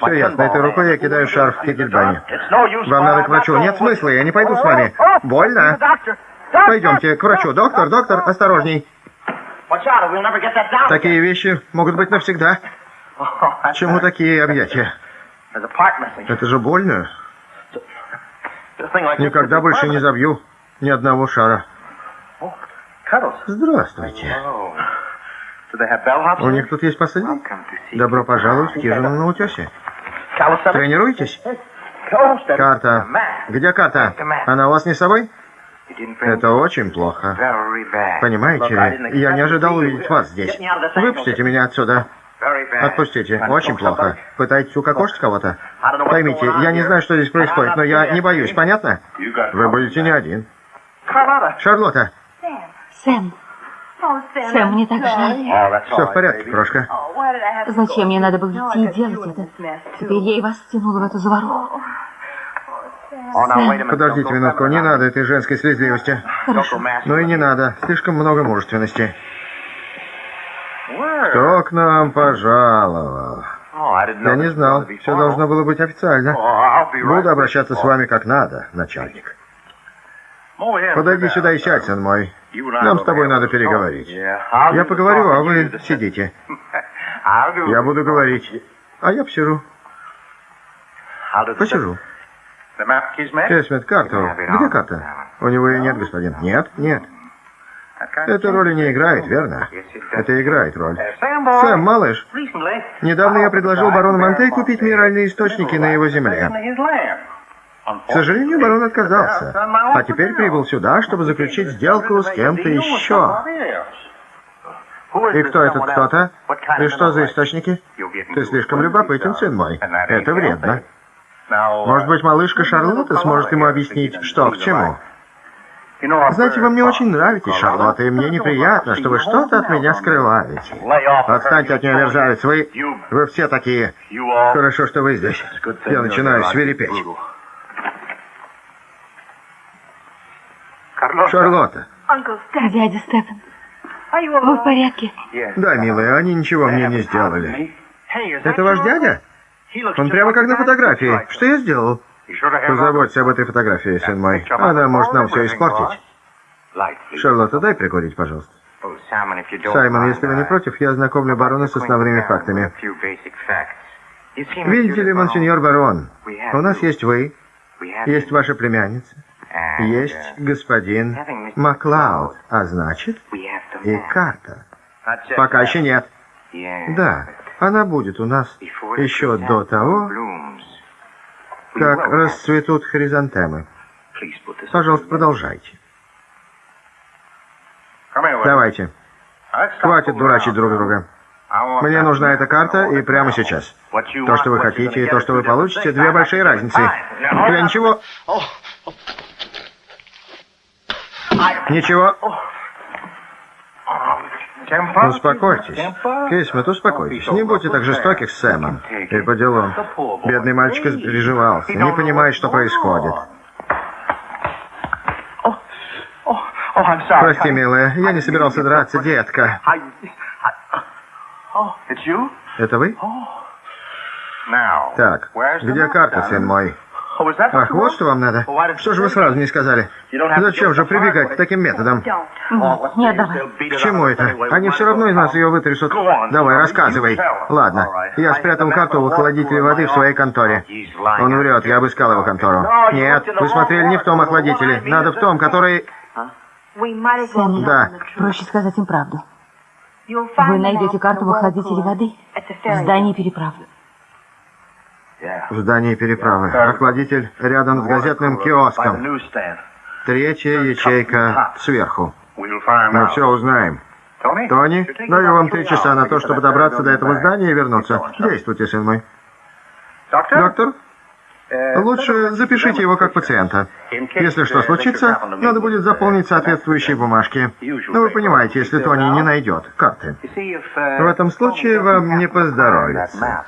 Все ясно. Этой рукой я кидаю шарф в Кегельбане. Вам надо к врачу. Нет смысла, я не пойду с вами. Больно. Пойдемте к врачу. Доктор, доктор, осторожней. Такие вещи могут быть навсегда. Чему такие объятия? Это же больно. Никогда больше не забью ни одного шара. Здравствуйте. У них тут есть посыльный? Добро пожаловать в хижину на утесе. Тренируетесь? Карта. Где карта? Она у вас не с собой? Это очень плохо. Понимаете, я не ожидал увидеть вас здесь. Выпустите меня отсюда. Отпустите. Очень плохо. Пытаетесь укокошить кого-то? Поймите, я не знаю, что здесь происходит, но я не боюсь, понятно? Вы будете не один. Шарлотта. Сэм. Сэм, мне так жаль. Все в порядке, крошка. Зачем мне надо было идти и делать это? Теперь я и вас втянула в эту заваруху. Сэм. Подождите минутку, не надо этой женской слезливости. Хорошо. Ну и не надо, слишком много мужественности. Кто к нам пожаловал? Я не знал, все должно было быть официально. Буду обращаться с вами как надо, начальник. Подойди сюда и сядь, сын мой. Нам с тобой надо переговорить. Я поговорю, а вы сидите. Я буду говорить, а я посижу. Посижу. Эсмит, карту. Где карта? У него ее нет, господин. Нет, нет. Эта роль не играет, верно? Это играет роль. Сэм, малыш, недавно я предложил барону Монтей купить минеральные источники на его земле. К сожалению, барон отказался. А теперь прибыл сюда, чтобы заключить сделку с кем-то еще. И кто этот кто-то? И что за источники? Ты слишком любопытен, сын мой. Это вредно. Может быть, малышка Шарлотта сможет ему объяснить, что к чему? Знаете, вы мне очень нравитесь, Шарлотта, и мне неприятно, что вы что-то от меня скрываете. Отстаньте от нее, мерзавец, вы... Вы все такие. Хорошо, что вы здесь. Я начинаю свирепеть. Шарлотта. Дядя Стефан, вы в порядке? Да, милая, они ничего мне не сделали. Это ваш дядя? Он прямо как на фотографии. Что я сделал? Позаботься об этой фотографии, сын мой. Она может нам все испортить. Шарлотта, дай прикурить, пожалуйста. Саймон, если вы не против, я ознакомлю барона с основными фактами. Видите ли, монсеньор барон, у нас есть вы, есть ваша племянница, есть господин Маклауд, а значит, и карта. Пока еще нет. Да, она будет у нас еще до того, как расцветут хризантемы. Пожалуйста, продолжайте. Давайте. Хватит дурачить друг друга. Мне нужна эта карта и прямо сейчас. То, что вы хотите, и то, что вы получите, две большие разницы. Я ничего... Ничего. Успокойтесь. Кейсмит, успокойтесь. Не будьте так жестоки с Сэмом. И по делам. Бедный мальчик переживался. Не понимает, что происходит. Прости, милая, я не собирался драться, детка. Это вы? Так, где карта, сын мой? Ах, вот что вам надо. Что же вы сразу не сказали? Зачем же прибегать к таким методам? Нет, давай. К чему это? Они все равно из нас ее вытрясут. Давай, рассказывай. Ладно, я спрятал карту в охладителе воды в своей конторе. Он врет, я обыскал его контору. Нет, вы смотрели не в том охладителе. Надо в том, который... Сэм, Да. проще сказать им правду. Вы найдете карту в охладителе воды в здании переправы. В здании переправы. Охладитель рядом с газетным киоском. Третья ячейка сверху. Мы все узнаем. Тони, даю вам три часа на то, чтобы добраться до этого здания и вернуться. Действуйте, сын мой. Доктор, лучше запишите его как пациента. Если что случится, надо будет заполнить соответствующие бумажки. Ну, вы понимаете, если Тони не найдет карты. В этом случае вам не поздоровится.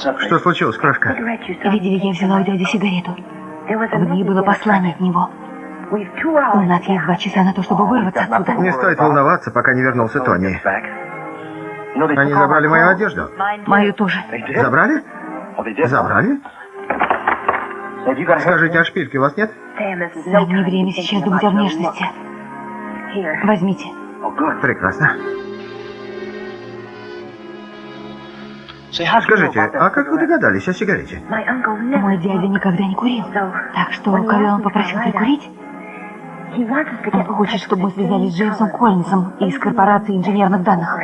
Что случилось, крошка? Видели, я взяла у дяди сигарету. В ней было послание от него. У нас есть два часа на то, чтобы вырваться отсюда. Не стоит волноваться, пока не вернулся Тони. Они забрали мою одежду. Мою тоже. Забрали? Забрали? Скажите, а шпильки у вас нет? Сэм, не время сейчас думать о внешности. Возьмите. Прекрасно. Скажите, а как вы догадались о сигарете? Мой дядя никогда не курил. Так что, когда он попросил прикурить, он хочет, чтобы мы связались с Джеймсом Коллинсом из корпорации инженерных данных.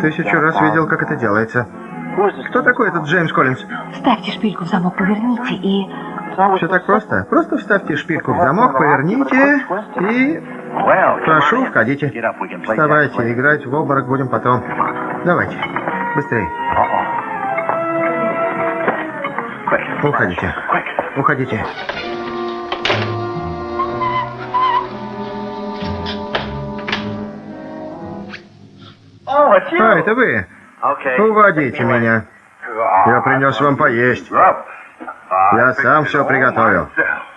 Тысячу раз видел, как это делается. Кто такой этот Джеймс Коллинз? Вставьте шпильку в замок, поверните и... Все так просто. Просто вставьте шпильку в замок, поверните и... Прошу, входите. Вставайте, играть в обморок будем потом. Давайте, быстрее. Уходите. Уходите. А, это вы? Уводите меня. Я принес вам поесть. Я сам все приготовил.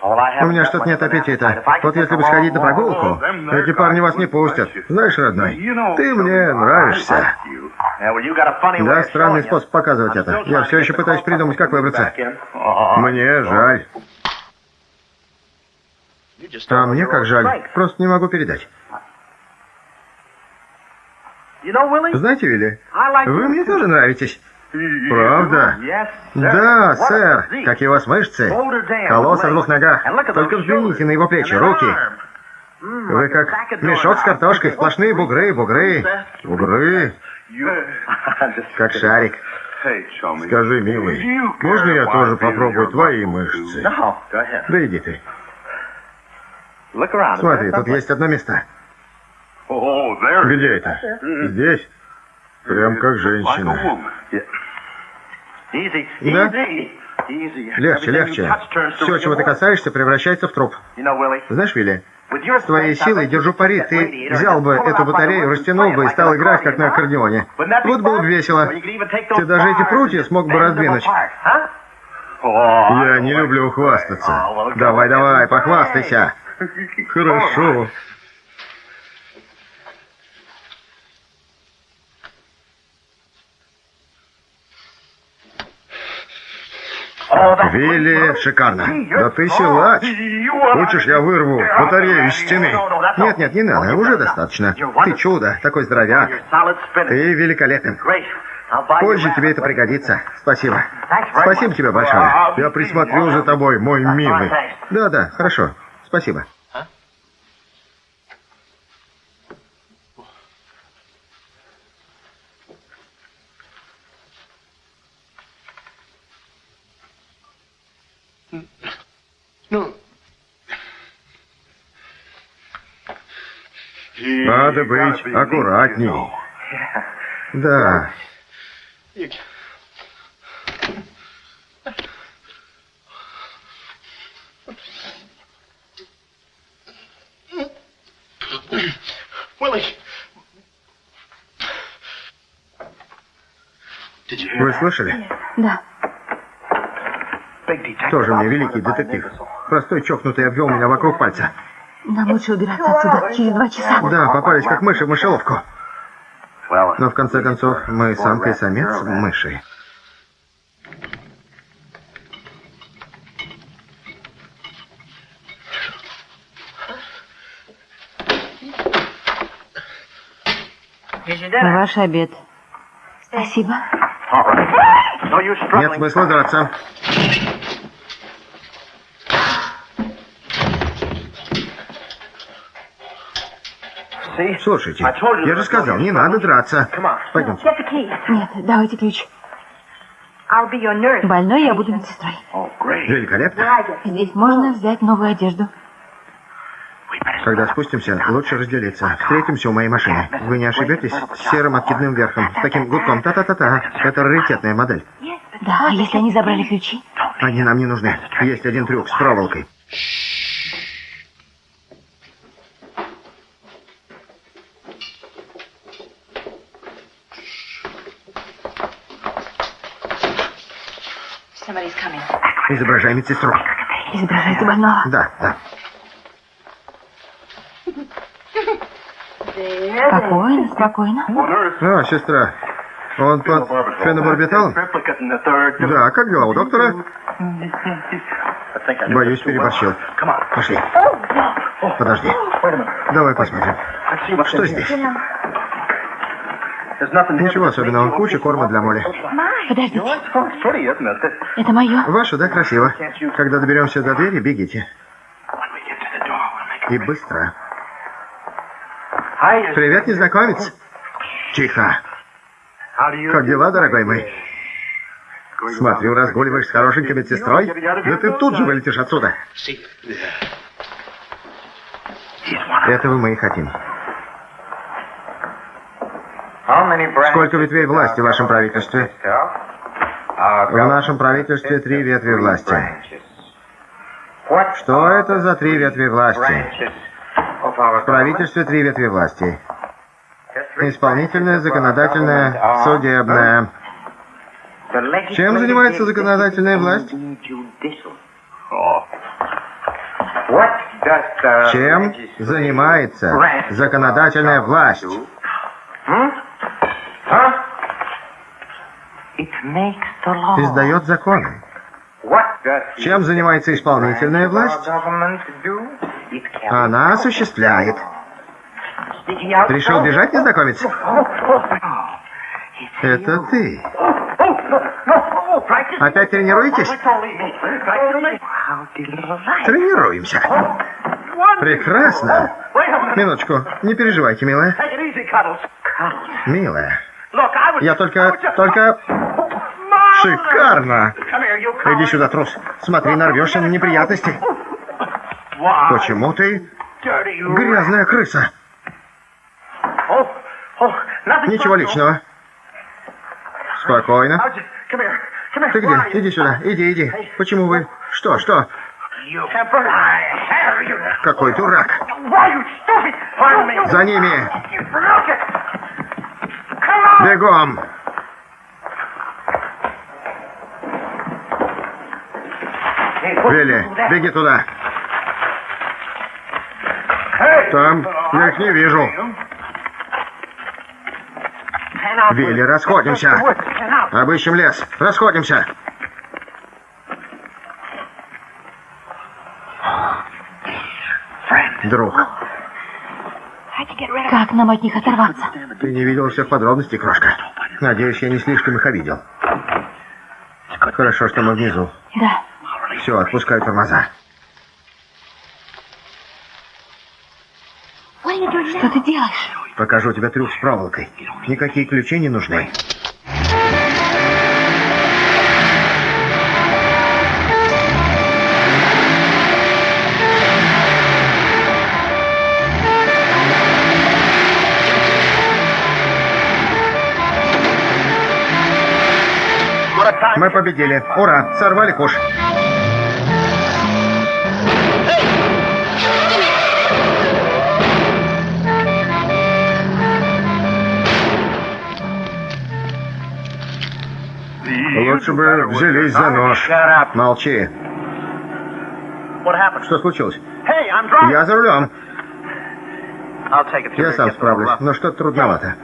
У меня что-то нет аппетита. Вот если бы сходить на прогулку, эти парни вас не пустят. Знаешь, родной, ты мне нравишься. Да, странный способ показывать это. Я все еще пытаюсь придумать, как выбраться. Мне жаль. А мне как жаль. Просто не могу передать. Знаете, Вилли, вы мне тоже нравитесь. Правда? Да, сэр. Какие у вас мышцы. Колосс о двух ногах. Только взгляните на его плечи, руки. Вы как мешок с картошкой, сплошные бугры, бугры, бугры. Как шарик. Скажи, милый, можно я тоже попробую твои мышцы? Да иди ты. Смотри, тут есть одно место. Где это? Здесь? Прям как женщина. Да? Легче, легче. Все, чего ты касаешься, превращается в труп. Знаешь, Вилли, с твоей силой, держу пари, ты взял бы эту батарею, растянул бы и стал играть, как на аккордеоне. Вот было бы весело. Ты даже эти прутья смог бы раздвинуть. Я не люблю хвастаться. Давай, давай, похвастайся. Хорошо. Вилли, шикарно. Да ты силач. Хочешь, я вырву батарею из стены? Нет, нет, не надо, уже достаточно. Ты чудо, такой здоровяк. Ты великолепен. Позже тебе это пригодится. Спасибо. Спасибо тебе большое. Я присмотрю за тобой, мой милый. Да, да, хорошо. Спасибо. Надо быть аккуратней. Да. Вы слышали? Да. Тоже мне великий детектив. Простой чокнутый обвел меня вокруг пальца. Нам лучше убираться отсюда через два часа. Да, попались как мыши в мышеловку. Но в конце концов, мы самка и самец мыши. Ваш обед. Спасибо. Нет смысла драться. Слушайте, я же сказал, не надо драться. Пойдемте. Нет, давайте ключ. Больной я буду медсестрой. Великолепно. Здесь можно взять новую одежду. Когда спустимся, лучше разделиться. Встретимся у моей машины. Вы не ошибетесь? С серым откидным верхом. С таким гудком. Та-та-та-та. Это раритетная модель. Да, а если они забрали ключи? Они нам не нужны. Есть один трюк с проволокой. Изображай медсестру. Изображайте больного. Да, да. Спокойно, спокойно. А, сестра, он под фенобарбиталом? Да, как дела у доктора? Боюсь, переборщил. Пошли. Подожди. Давай посмотрим. Что здесь? Ничего особенного. Куча корма для Молли. Подождите. Это мое. Ваше, да, красиво. Когда доберемся до двери, бегите. И быстро. Привет, незнакомец. Тихо. Как дела, дорогой мой? Смотрю, разгуливаешь с хорошенькой медсестрой. Да ты тут же вылетишь отсюда. Этого мы и хотим. Сколько ветвей власти в вашем правительстве? В нашем правительстве три ветви власти. Что это за три ветви власти? В правительстве три ветви власти. Исполнительная, законодательная, судебная. Чем занимается законодательная власть? Чем занимается законодательная власть? Издает законы. Чем занимается исполнительная власть? Она осуществляет. Решил бежать, незнакомец? Это ты. Опять тренируетесь? Тренируемся. Прекрасно. Минуточку, не переживайте, милая. Милая, я только, только... Шикарно! Иди сюда, трус. Смотри, нарвешься на неприятности. Почему ты грязная крыса? Ничего личного. Спокойно. Ты где? Иди сюда. Иди, иди. Почему вы... Что, что? Какой дурак. За ними. Бегом. Вилли, беги туда. Там я их не вижу. Вилли, расходимся. Обыщем лес. Расходимся. Друг. Как нам от них оторваться? Ты не видел всех подробностей, крошка. Надеюсь, я не слишком их обидел. Хорошо, что мы внизу. Да. Все, отпускай тормоза. Что ты делаешь? Покажу тебе трюк с проволокой. Никакие ключи не нужны. Мы победили. Ура! Сорвали куш. Лучше бы взялись за нож. Молчи. Что случилось? Я за рулем. Я сам справлюсь, но что-то трудновато.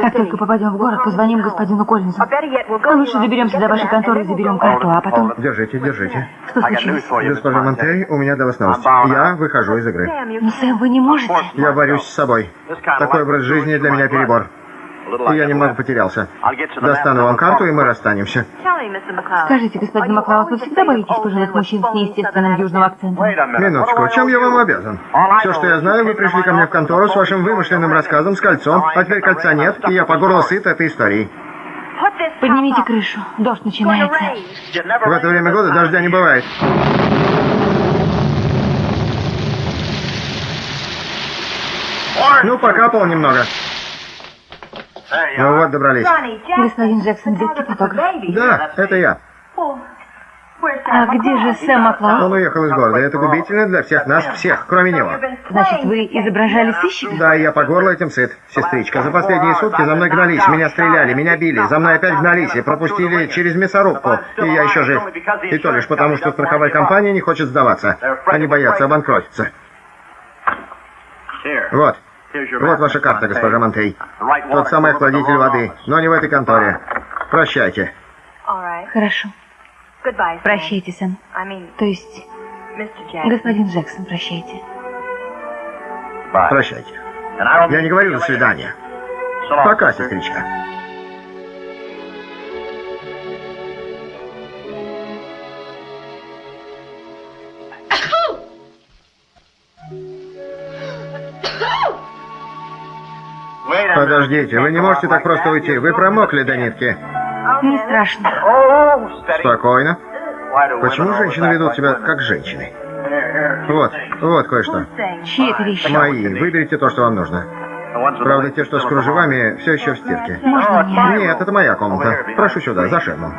Как только попадем в город, позвоним господину Коллинзу. А лучше доберемся до вашей конторы и заберем карту, а потом... Держите, держите. Что случилось? Госпожа Монтей, у меня для вас новость. Я выхожу из игры. Но, Сэм, вы не можете. Я борюсь с собой. Такой образ жизни для меня перебор. Я немного потерялся. Достану вам карту, и мы расстанемся. Скажите, господин Маклауд, вы всегда боитесь пожилых мужчин с неестественным южным акцентом? Минуточку, чем я вам обязан? Все, что я знаю, вы пришли ко мне в контору с вашим вымышленным рассказом с кольцом, а теперь кольца нет, и я по горло сыт этой историей. Поднимите крышу, дождь начинается. В это время года дождя не бывает. Ну, покапал немного. Ну вот, добрались. Господин Джексон, детский фотограф. Да, это я. А где же Сэм Маклауд? Он уехал из города. Это губительно для всех нас, всех, кроме него. Значит, вы изображали сыщика? Да, я по горло этим сыт, сестричка. За последние сутки за мной гнались, меня стреляли, меня били, за мной опять гнались и пропустили через мясорубку. И я еще жив. И то лишь потому, что страховая компания не хочет сдаваться. Они боятся обанкротиться. Вот. Вот ваша карта, госпожа Монтей. Тот самый охладитель воды, но не в этой конторе. Прощайте. Хорошо. Прощайте, Сэм. То есть, господин Джексон, прощайте. Прощайте. Я не говорю «до свидания». Пока, сестричка. Подождите, вы не можете так просто уйти. Вы промокли до нитки. Не страшно. Спокойно. Почему женщины ведут себя как женщины? Вот, вот кое-что. Чьи это вещи? Мои. Выберите то, что вам нужно. Правда, те, что с кружевами, все еще в стирке. Можно мне? Нет, это моя комната. Прошу сюда, за ширму.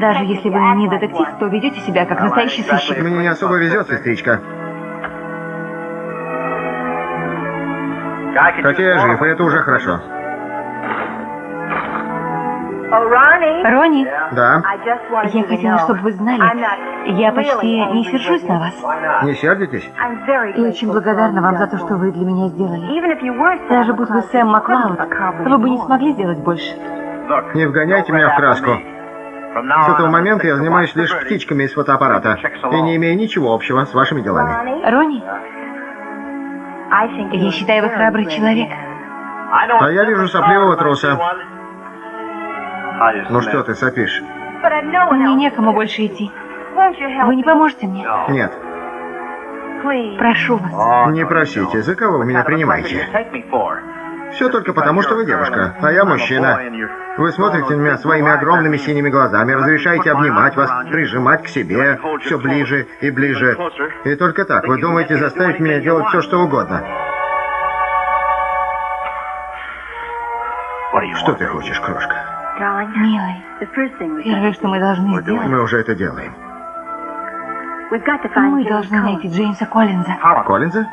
Даже если вы не детектив, то ведете себя как настоящий сыщик. Мне не особо везет, сестричка. Хотя я жив, и это уже хорошо. Ронни, Да. я хотела, чтобы вы знали, я почти не сержусь на вас. Не сердитесь? И очень благодарна вам за то, что вы для меня сделали. Даже будь вы Сэм Маклауд, вы бы не смогли сделать больше. Не вгоняйте меня в краску. С этого момента я занимаюсь лишь птичками из фотоаппарата и не имею ничего общего с вашими делами. Ронни, я считаю, вы храбрый человек. А я вижу сопливого труса. Ну что ты сопишь? Мне некому больше идти. Вы не поможете мне? Нет. Прошу вас. Не просите. За кого вы меня принимаете? Все только потому, что вы девушка, а я мужчина. Вы смотрите на меня своими огромными синими глазами, разрешаете обнимать вас, прижимать к себе все ближе и ближе. И только так вы думаете заставить меня делать все, что угодно. Что ты хочешь, крошка? Милый, первое, что мы должны сделать, Мы уже это делаем. мы должны найти Джеймса Коллинза. Коллинза?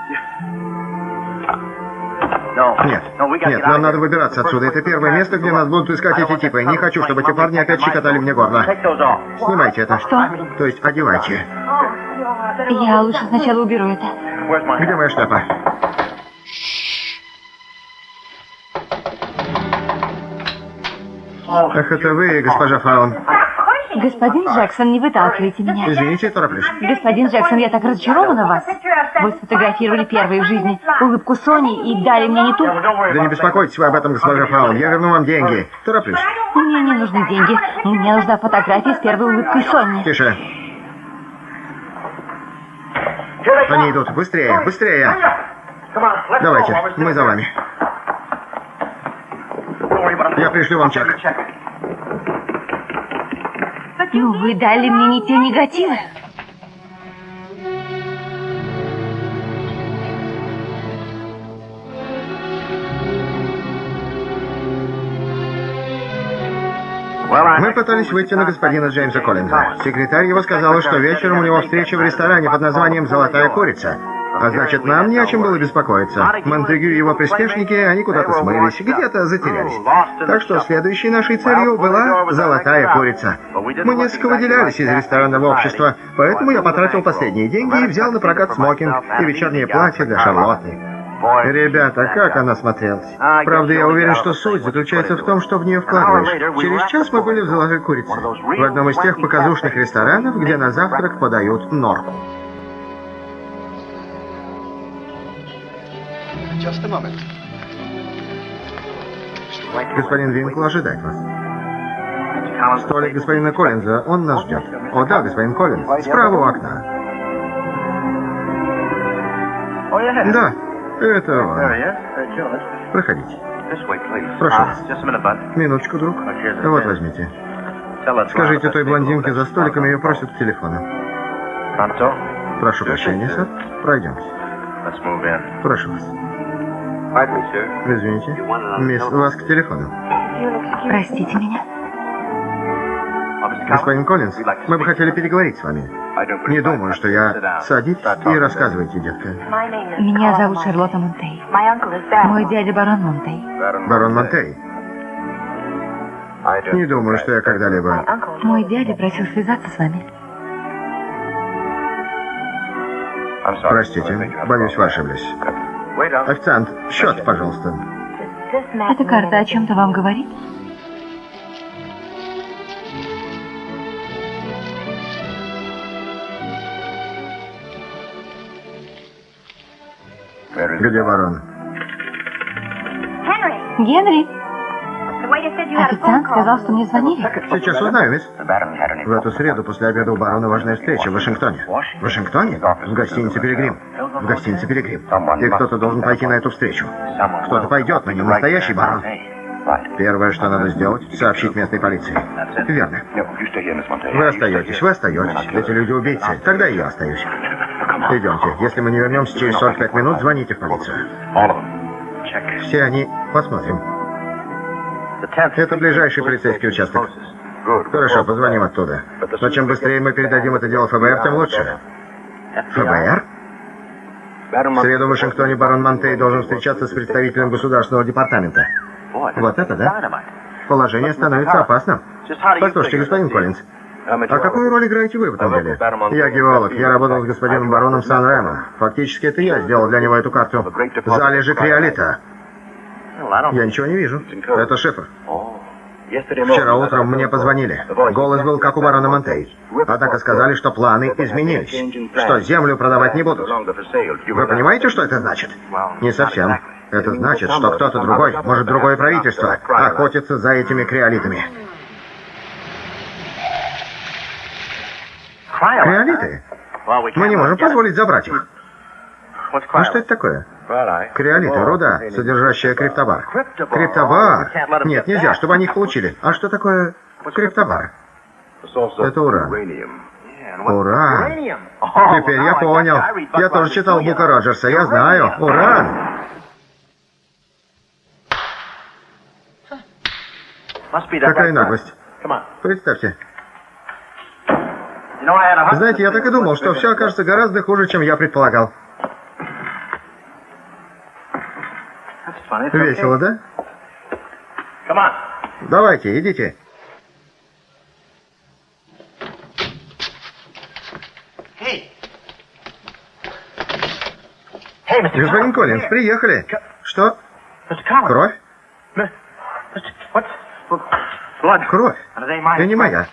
Нет, нет, нам надо выбираться отсюда. Это первое место, где нас будут искать эти типы. Не хочу, чтобы эти парни опять щекотали мне горло. Снимайте это. Что? То есть одевайте. Я лучше сначала уберу это. Где моя шляпа? Ах, это вы, госпожа Фаун. Господин Джексон, не выталкивайте меня. Извините, тороплюсь. Господин Джексон, я так разочарована в вас. Вы сфотографировали первые в жизни улыбку Сони и дали мне не ту. Да не беспокойтесь вы об этом, госпожа Фаун. Я верну вам деньги. Тороплюсь. Мне не нужны деньги. Мне нужна фотография с первой улыбкой Сони. Тише. Они идут. Быстрее, быстрее. Давайте, мы за вами. Я пришлю вам чек. Ну, вы дали мне не те негативы. Мы пытались выйти на господина Джеймса Коллинза. Секретарь его сказала, что вечером у него встреча в ресторане под названием «Золотая курица». А значит, нам не о чем было беспокоиться. Монтегю и его приспешники, они куда-то смылись, где-то затерялись. Так что следующей нашей целью была «Золотая курица». Мы несколько выделялись из ресторанного общества, поэтому я потратил последние деньги и взял на прокат смокинг и вечернее платье для Шарлотты. Ребята, как она смотрелась. Правда, я уверен, что суть заключается в том, что в нее вкладываешь. Через час мы были в «Золотой курице», в одном из тех показушных ресторанов, где на завтрак подают норку. Господин Винкл ожидает вас. Столик господина Коллинза, он нас ждет. О да, господин Коллинз, справа у окна. Да, это он. Проходите. Прошу вас. Минуточку, друг. Вот возьмите. Скажите той блондинке за столиком, ее просят к телефону. Прошу прощения, сэр. Пройдемте. Прошу вас. Извините. Мисс, вас к телефону. Простите меня. Господин Коллинз, мы бы хотели переговорить с вами. Не думаю, что я... Садитесь и рассказывайте, детка. Меня зовут Шарлотта Монтей. Мой дядя барон Монтей. Барон Монтей. Не думаю, что я когда-либо... Мой дядя просил связаться с вами. Простите, боюсь, вы ошиблись. Официант, счет, пожалуйста. Эта карта о чем-то вам говорит? Где барон? Генри? Официант сказал, что мне звонили. Сейчас узнаю, мисс. В эту среду после обеда у барона важная встреча в Вашингтоне. В Вашингтоне? В гостинице «Пилигрим». В гостинице «Пилигрим». И кто-то должен пойти на эту встречу. Кто-то пойдет, но не настоящий барон. Первое, что надо сделать, сообщить местной полиции. Верно. Вы остаетесь, вы остаетесь. Эти люди убийцы. Тогда и я остаюсь. Идемте. Если мы не вернемся через 45 минут, звоните в полицию. Все они... Посмотрим. Это ближайший полицейский участок. Хорошо, позвоним оттуда. Но чем быстрее мы передадим это дело ФБР, тем лучше. ФБР? В среду в Вашингтоне барон Монтей должен встречаться с представителем государственного департамента. Вот это, да? Положение становится опасным. Послушайте, господин Коллинз, а какую роль играете вы в этом деле? Я геолог. Я работал с господином бароном Сан-Ремо. Фактически это я сделал для него эту карту. Залежи криолита. Я ничего не вижу. Это шифр. Вчера утром мне позвонили. Голос был как у барона Монтей. Однако сказали, что планы изменились. Что землю продавать не будут. Вы понимаете, что это значит? Не совсем. Это значит, что кто-то другой, может другое правительство, охотится за этими криолитами. Криолиты? Мы не можем позволить забрать их. А что это такое? Криолиты, руда, содержащая криптобар. Криптобар? Нет, нельзя, чтобы они их получили. А что такое криптобар? Это уран. Уран. Теперь я понял. Я тоже читал Бука Роджерса, я знаю. Уран. Какая наглость. Представьте. Знаете, я так и думал, что все окажется гораздо хуже, чем я предполагал. Весело, да? Давайте, идите. Господин Коллинз, приехали. Что? Кровь? Кровь? Это не моя.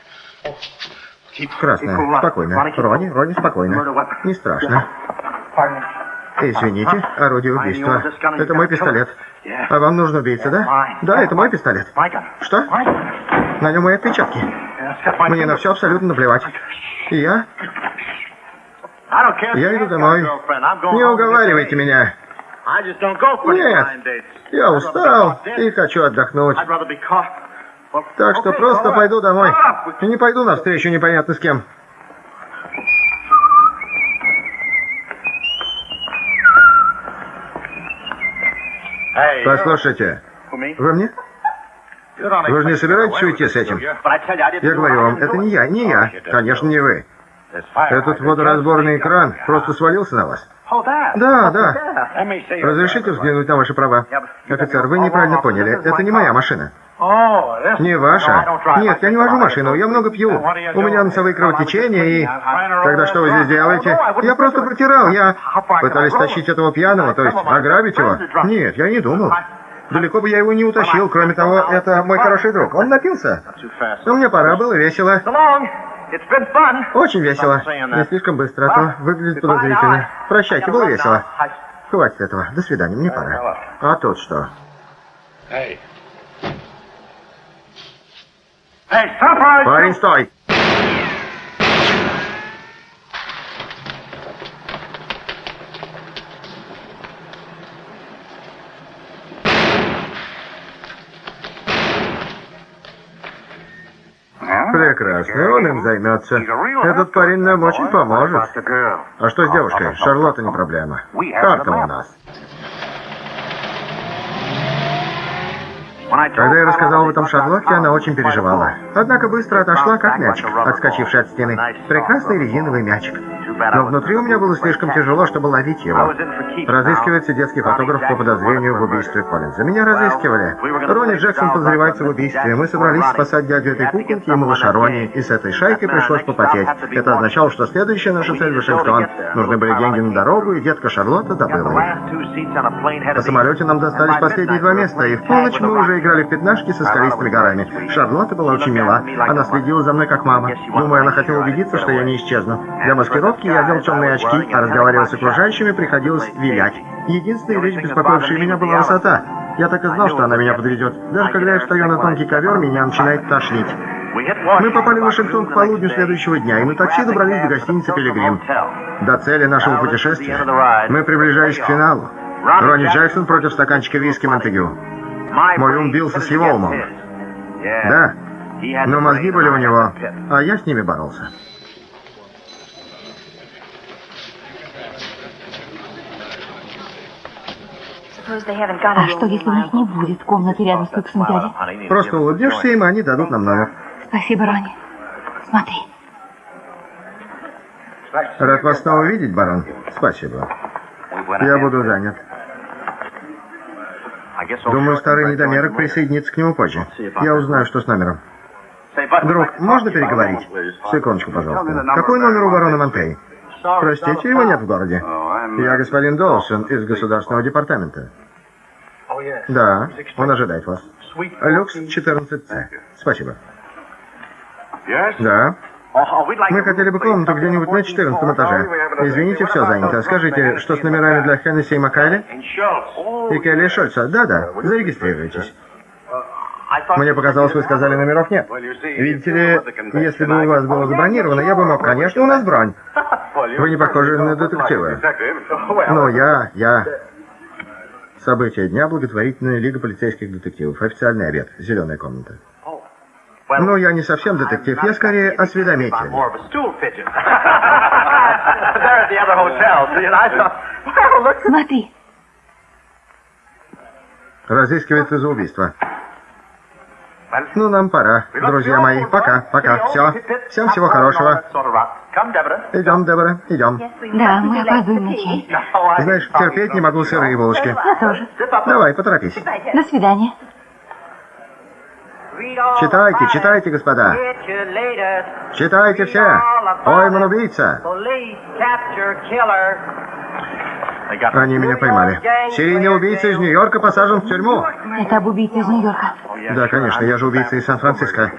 Красная. Спокойно. Рони, Рони, спокойно. Не страшно. Извините, орудие убийства. Это мой пистолет. А вам нужно убийца, да? Да, это мой пистолет. Что? На нем мои отпечатки. Мне на все абсолютно наплевать. И я? Я иду домой. Не уговаривайте меня. Нет, я устал и хочу отдохнуть. Так что просто пойду домой. И не пойду навстречу непонятно с кем. Послушайте, вы мне? Вы же не собираетесь уйти с этим? Я говорю вам, это не я, не я. Конечно, не вы. Этот водоразборный экран просто свалился на вас. Да, да. Разрешите взглянуть на ваши права? Офицер, вы неправильно поняли. Это не моя машина. Не ваша? Нет, я не вожу машину, я много пью. У меня носовые кровотечения и... Тогда что вы здесь делаете? Я просто протирал, я... Пытались тащить этого пьяного, то есть ограбить его? Нет, я не думал. Далеко бы я его не утащил, кроме того, это мой хороший друг. Он напился. Но мне пора, было весело. Очень весело. Не слишком быстро, а то выглядит подозрительно. Прощайте, было весело. Хватит этого. До свидания, мне пора. А тут что? Парень, стой! Прекрасно, он им займется. Этот парень нам очень поможет. А что с девушкой? Шарлотта не проблема. Карта у нас. Когда я рассказал об этом Шарлотте, она очень переживала. Однако быстро отошла, как мячик, отскочивший от стены. Прекрасный резиновый мячик. Но внутри у меня было слишком тяжело, чтобы ловить его. Разыскивается детский фотограф по подозрению в убийстве Коллинза. Меня разыскивали. Ронни Джексон подозревается в убийстве. Мы собрались спасать дядю этой куколки и малыша Ронни, и с этой шайкой пришлось попотеть. Это означало, что следующая наша цель — Вашингтон. Нужны были деньги на дорогу, и детка Шарлотта добыла их. По самолете нам достались последние два места, и в полночь мы уже играли в пятнашки со скалистыми горами. Шарлотта была очень мила. Она следила за мной как мама. Думаю, она хотела убедиться, что я не исчезну. Для маскировки я одел темные очки, а разговаривая с окружающими, приходилось вилять. Единственная вещь, беспокоившая меня, была высота. Я так и знал, что она меня подведет. Даже когда я встаю на тонкий ковер, меня начинает тошнить. Мы попали в Вашингтон к полудню следующего дня, и на такси добрались до гостиницы «Пилигрим». До цели нашего путешествия мы приближались к финалу. Ронни Джексон против стаканчика виски Монтегю. Мой ум бился с его умом. Да, но мозги были у него, а я с ними боролся. А что, если у них не будет комнаты рядом с люксом дяди? Просто улыбнешься им, и они дадут нам номер. Спасибо, Ронни. Смотри. Рад вас снова видеть, барон. Спасибо. Я буду занят. Думаю, старый недомерок присоединится к нему позже. Я узнаю, что с номером. Друг, можно переговорить? Секундочку, пожалуйста. Какой номер у барона Монтей? Простите, его нет в городе. Я господин Долсон из Государственного департамента. Да, он ожидает вас. Люкс 14С. Спасибо. Да. Мы хотели бы комнату где-нибудь на 14 этаже. Извините, все занято. Скажите, что с номерами для Хеннесси и Маккайли? И Келли Шольца? Да-да, зарегистрируйтесь. Мне показалось, вы сказали, номеров нет. Видите ли, если бы у вас было забронировано, я бы мог... Конечно, у нас бронь. Вы не похожи на детективы. Ну, я... я... События дня благотворительная лига полицейских детективов. Официальный обед. Зеленая комната. Ну, я не совсем детектив, я скорее осведомитель. Смотри. Разыскивается за убийство. Ну, нам пора, друзья мои. Пока, пока. Все. Всем всего хорошего. Идем, Дебора, идем. Да, мы опаздываем на чай. Знаешь, терпеть не могу сырые булочки. Я тоже. Давай, поторопись. До свидания. Читайте, читайте, господа. Читайте все. Пойман убийца. Они меня поймали. Серийный убийца из Нью-Йорка посажен в тюрьму. Это об убийце из Нью-Йорка. Да, конечно, я же убийца из Сан-Франциско.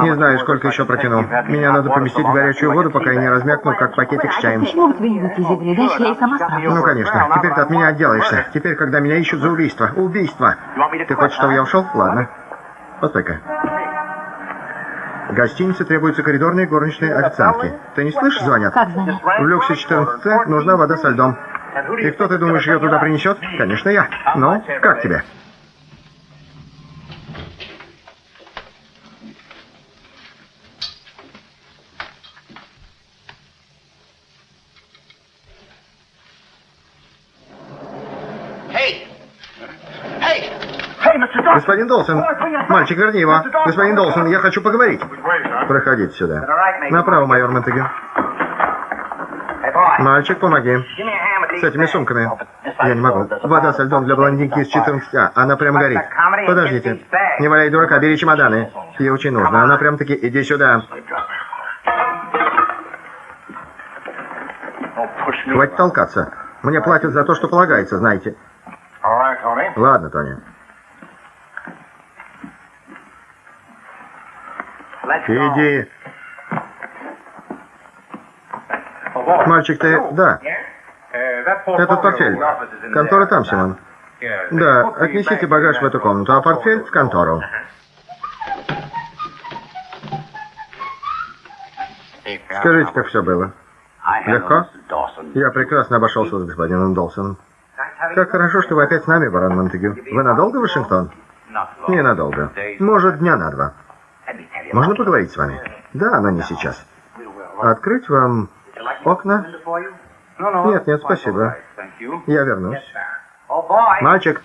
Не знаю, сколько еще протяну. Меня надо поместить в горячую воду, пока я не размякну, как пакетик с чаем. Почему вы не выйти из игры? Дальше я и сама справлюсь. Ну, конечно. Теперь ты от меня отделаешься. Теперь, когда меня ищут за убийство. Убийство. Ты хочешь, чтобы я ушел? Ладно. Постой-ка. Гостинице требуются коридорные горничные официантки. Ты не слышишь, звонят? Как звонят? В люксе 14 нужна вода со льдом. И кто, ты думаешь, ее туда принесет? Конечно, я. Ну, как тебе? Господин Долсон, мальчик, верни его. Господин Долсон, я хочу поговорить. Проходите сюда. Направо, майор Монтегю. Мальчик, помоги. С этими сумками. Я не могу. Вода со льдом для блондинки из 14А. Она прям горит. Подождите. Не валяй дурака, бери чемоданы. Ей очень нужно. Она прям таки... Иди сюда. Хватит толкаться. Мне платят за то, что полагается, знаете. Ладно, Тони. Иди. Мальчик, ты... Да. Этот портфель. Контора там, Симон. Да, отнесите багаж в эту комнату, а портфель в контору. Скажите, как все было? Легко? Я прекрасно обошелся с господином Долсоном. Как хорошо, что вы опять с нами, барон Монтегю. Вы надолго в Вашингтон? Ненадолго. Может, дня на два. Можно поговорить с вами? Да, но не сейчас. Открыть вам окна? Нет, нет, спасибо. Я вернусь. Мальчик.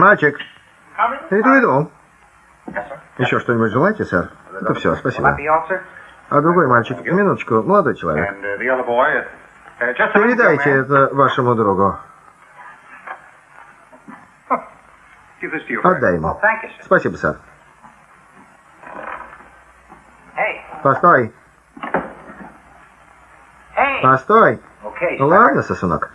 Мальчик. Иду, иду. Еще что-нибудь желаете, сэр? Это все, спасибо. А другой мальчик, минуточку, молодой человек. Передайте это вашему другу. Отдай ему. Спасибо, сэр. Постой. Постой. Ладно, сосунок.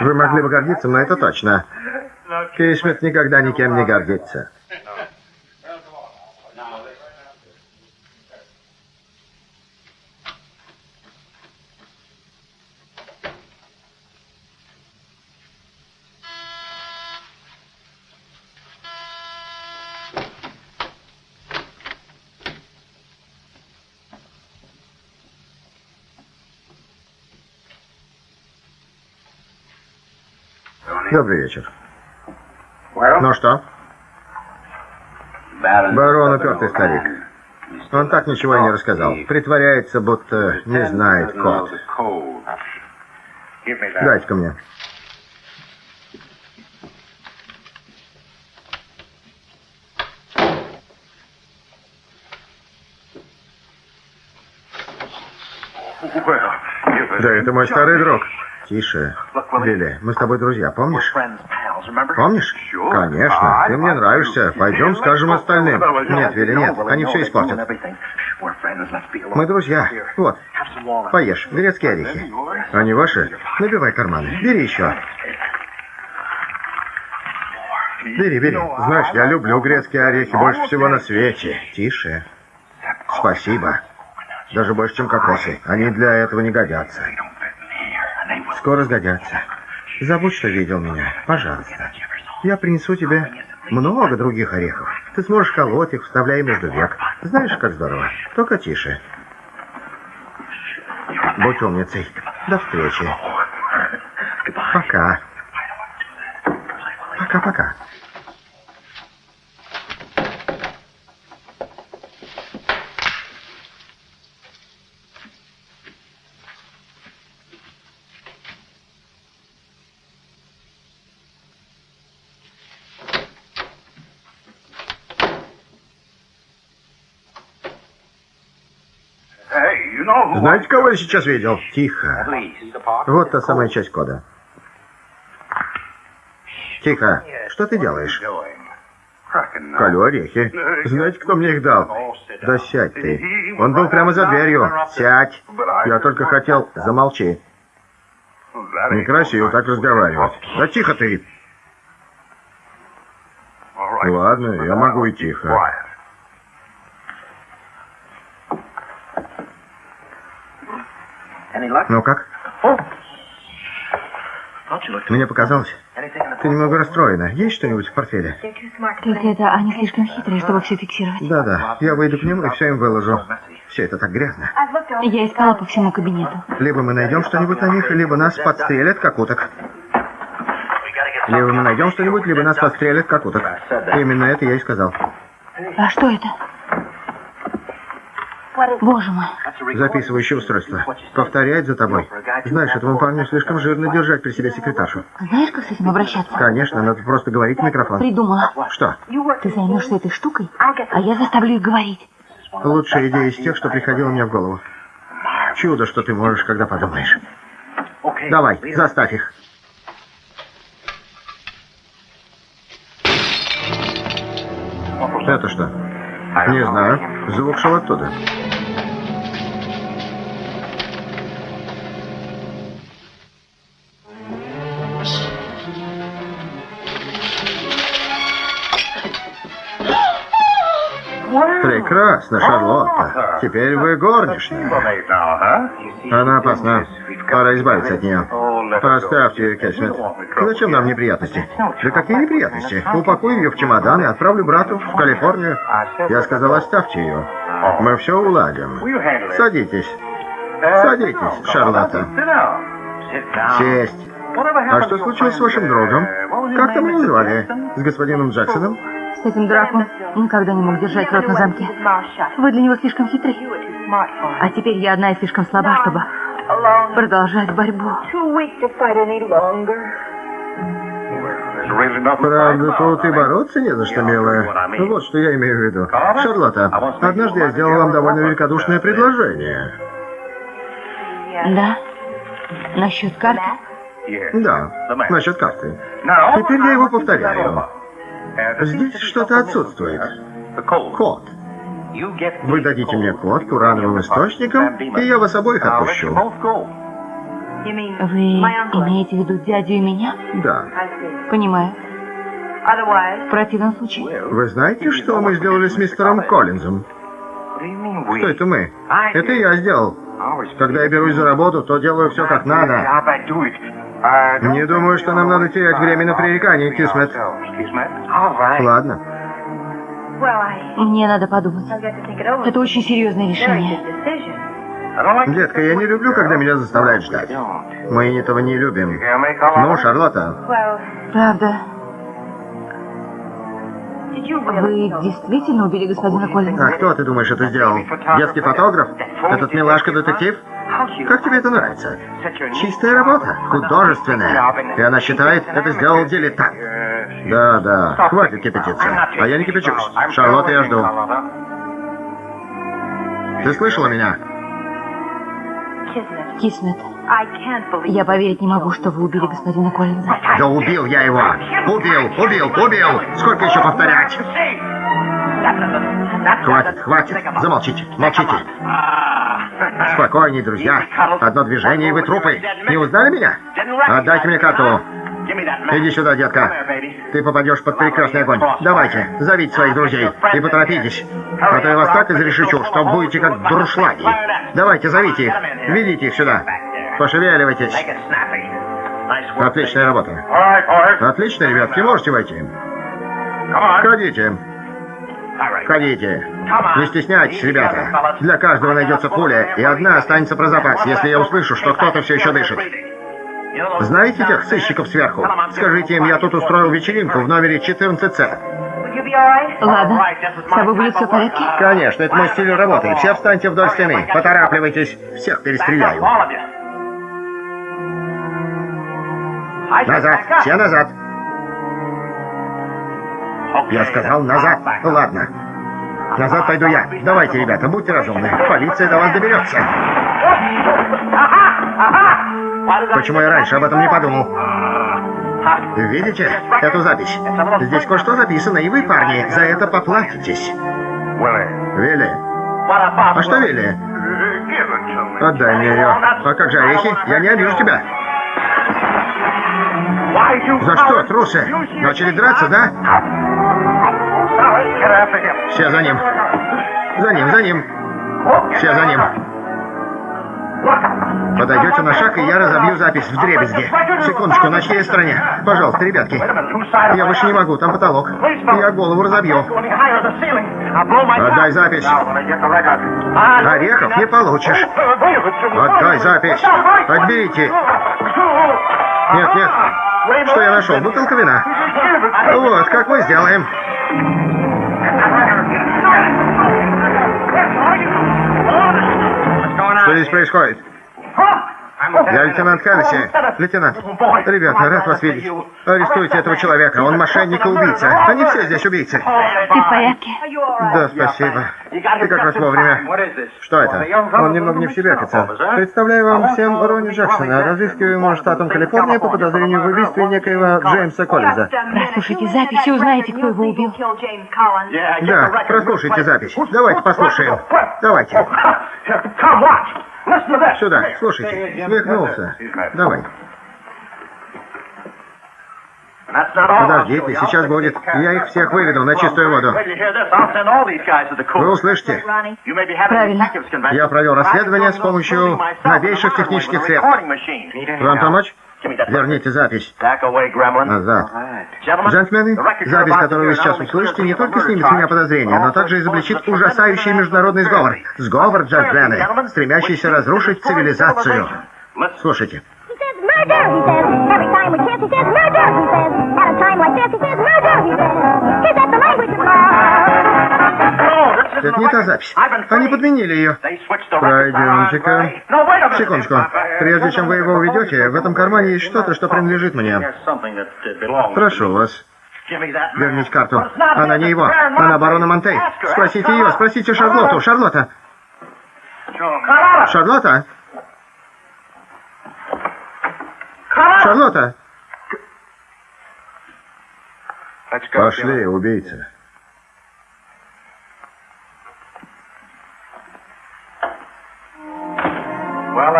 Вы могли бы гордиться, но это точно. Кейшмит никогда никем не гордится. Добрый вечер. Ну что? Барон упертый старик. Он так ничего и не рассказал. Притворяется, будто не знает код. Дайте-ка мне. Да, это мой старый друг. Тише. Билли, мы с тобой друзья, помнишь? Помнишь? Конечно. Ты мне нравишься. Пойдем скажем остальным. Нет, Вилли, нет. Они все испортят. Мы друзья. Вот. Поешь. Грецкие орехи. Они ваши? Набивай карманы. Бери еще. Бери, бери. Знаешь, я люблю грецкие орехи больше всего на свете. Тише. Спасибо. Даже больше, чем кокосы. Они для этого не годятся. Скоро сгодятся. Забудь, что видел меня. Пожалуйста. Я принесу тебе много других орехов. Ты сможешь колоть их, вставляя между век. Знаешь, как здорово. Только тише. Будь умницей. До встречи. Пока. Знаете, кого я сейчас видел? Тихо. Вот та самая часть кода. Тихо. Что ты делаешь? Колю орехи. Знаете, кто мне их дал? Да сядь ты. Он был прямо за дверью. Сядь. Я только хотел... Замолчи. Некрасиво так разговаривать. Да тихо ты. Ладно, я могу и тихо. Ну как? Мне показалось. Ты немного расстроена. Есть что-нибудь в портфеле? Только это они слишком хитрые, чтобы все фиксировать. Да-да. Я выйду к ним и все им выложу. Все это так грязно. Я искала по всему кабинету. Либо мы найдем что-нибудь на них, либо нас подстрелят, как уток. Либо мы найдем что-нибудь, либо нас подстрелят, как уток. Именно это я и сказал. А что это? Боже мой. Записывающее устройство. Повторяет за тобой. Знаешь, этому парню слишком жирно держать при себе секретаршу. Знаешь, как с этим обращаться? Конечно, надо просто говорить в микрофон. Придумала. Что? Ты займешься этой штукой, а я заставлю их говорить. Лучшая идея из тех, что приходила мне в голову. Чудо, что ты можешь, когда подумаешь. Давай, заставь их. Это что? Не знаю. Звук шел оттуда. Прекрасно, Шарлотта. Теперь вы горничная. Она опасна. Пора избавиться от нее. Поставьте Кэссмит. Зачем нам неприятности? Да какие неприятности? Упакую ее в чемодан и отправлю брату в Калифорнию. Я сказал, оставьте ее. Мы все уладим. Садитесь. Садитесь, Шарлотта. Сесть. А что случилось с вашим другом? Как там его звали? С господином Джексоном? С этим дураком никогда не мог держать рот на замке. Вы для него слишком хитры. А теперь я одна и слишком слаба, чтобы продолжать борьбу. Правда, тут и бороться не за что, милая. Вот что я имею в виду. Шарлотта, однажды я сделал вам довольно великодушное предложение. Да? Насчет карты? Да, насчет карты. Теперь я его повторяю. Здесь что-то отсутствует. Код. Вы дадите мне код к урановым источникам, и я вас обоих отпущу. Вы имеете в виду дядю и меня? Да. Понимаю. В противном случае... Вы знаете, что мы сделали с мистером Коллинзом? Что это мы? Это я сделал. Когда я берусь за работу, то делаю все как надо. Не думаю, что нам надо терять время на пререкание, Кисмет. Ладно. Мне надо подумать. Это очень серьезное решение. Детка, я не люблю, когда меня заставляют ждать. Мы этого не любим. Ну, Шарлотта. Правда. Вы действительно убили господина Коллинза? А кто, ты думаешь, это сделал? Детский фотограф? Этот милашка-детектив? Как тебе это нравится? Чистая работа, художественная. И она считает, это сделал дилетант. Да, да, хватит кипятиться. А я не кипячусь. Шарлотта, я жду. Ты слышала меня? Киснет, я поверить не могу, что вы убили господина Коллинза. Да убил я его! Убил, убил, убил! Сколько еще повторять? Хватит, хватит, замолчите, молчите. Спокойней, друзья. Одно движение, и вы трупы. Не узнали меня? Отдайте мне карту. Иди сюда, детка. Ты попадешь под прекрасный огонь. Давайте, зовите своих друзей и поторопитесь. А то я вас так изрешечу, что будете как друшлаги. Давайте, зовите их. Ведите их сюда. Пошевеливайтесь. Отличная работа. Отлично, ребятки, можете войти. Входите. Входите. Не стесняйтесь, ребята. Для каждого найдется пуля, и одна останется про запас, если я услышу, что кто-то все еще дышит. Знаете тех сыщиков сверху? Скажите им, я тут устроил вечеринку в номере 14С. Ладно. С тобой будет все в порядке? Конечно, это мой стиль работы. Все встаньте вдоль стены. Поторапливайтесь. Всех перестреляю. Назад. Все назад. Я сказал назад. Ладно. Назад пойду я. Давайте, ребята, будьте разумны. Полиция до вас доберется. Почему я раньше об этом не подумал? Видите эту запись? Здесь кое-что записано, и вы, парни, за это поплатитесь. Вилли. А что, Вилли? Отдай мне ее. А как же орехи? Я не обижу тебя. За что, трусы? Начали драться, да? Все за ним. За ним, за ним. Все за ним. Подойдете на шаг, и я разобью запись в дребезге. Секундочку, на чьей стороне? Пожалуйста, ребятки. Я больше не могу, там потолок. Я голову разобью. Отдай запись. Орехов не получишь. Отдай запись. Отберите. Нет, нет. Что я нашел? Бутылка вина. Вот, как мы сделаем. Что здесь происходит? Я лейтенант Хеннесси. Лейтенант. Ребята, рад вас видеть. Арестуйте этого человека. Он мошенник и убийца. Они все здесь убийцы. Ты в порядке? Да, спасибо. Ты как раз вовремя. Что это? Он немного не в себе, офицер. Представляю вам всем Ронни Джексона, разыскиваемого штатом Калифорния по подозрению в убийстве некоего Джеймса Коллинза. Прослушайте запись и узнаете, кто его убил. Да, прослушайте запись. Давайте послушаем. Давайте. Сюда, слушайте. Свихнулся. Давай. Подождите, сейчас будет. Я их всех выведу на чистую воду. Вы услышите? Правильно. Я провел расследование с помощью новейших технических средств. Вам помочь? Верните запись. Назад. Джентльмены, запись, которую вы сейчас услышите, не только снимет с меня подозрения, но также изобличит ужасающий международный сговор. Сговор, джентльмены, стремящийся разрушить цивилизацию. Слушайте. Это не та запись. Они подменили ее. Пройдемте-ка. Секундочку. Прежде чем вы его уведете, в этом кармане есть что-то, что принадлежит мне. Прошу вас. Верните карту. Она не его. Она барона Монтей. Спросите ее, спросите Шарлотту. Шарлотта. Шарлотта? Шарлотта? Пошли, убийца.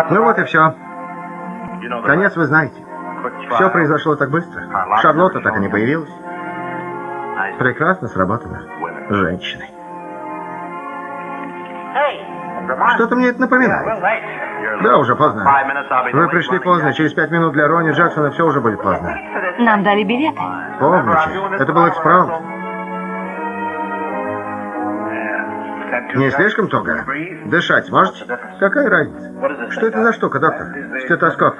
Ну вот и все. Конец вы знаете. Все произошло так быстро. Шарлотта так и не появилась. Прекрасно сработано. Женщины. Что-то мне это напоминает. Да, уже поздно. Вы пришли поздно. Через пять минут для Рони Джексона все уже будет поздно. Нам дали билеты. Помните, это был экспромт. Не слишком туго? Дышать можете? Какая разница? Что это за штука, доктор? Стетоскоп.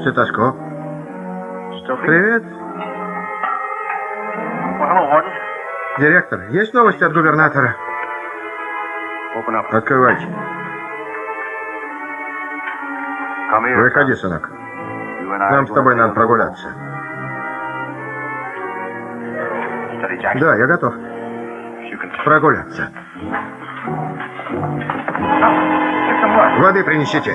Стетоскоп. Привет. Директор, есть новости от губернатора? Открывайте. Выходи, сынок. Нам с тобой надо прогуляться. Да, я готов. прогуляться. Воды принесите.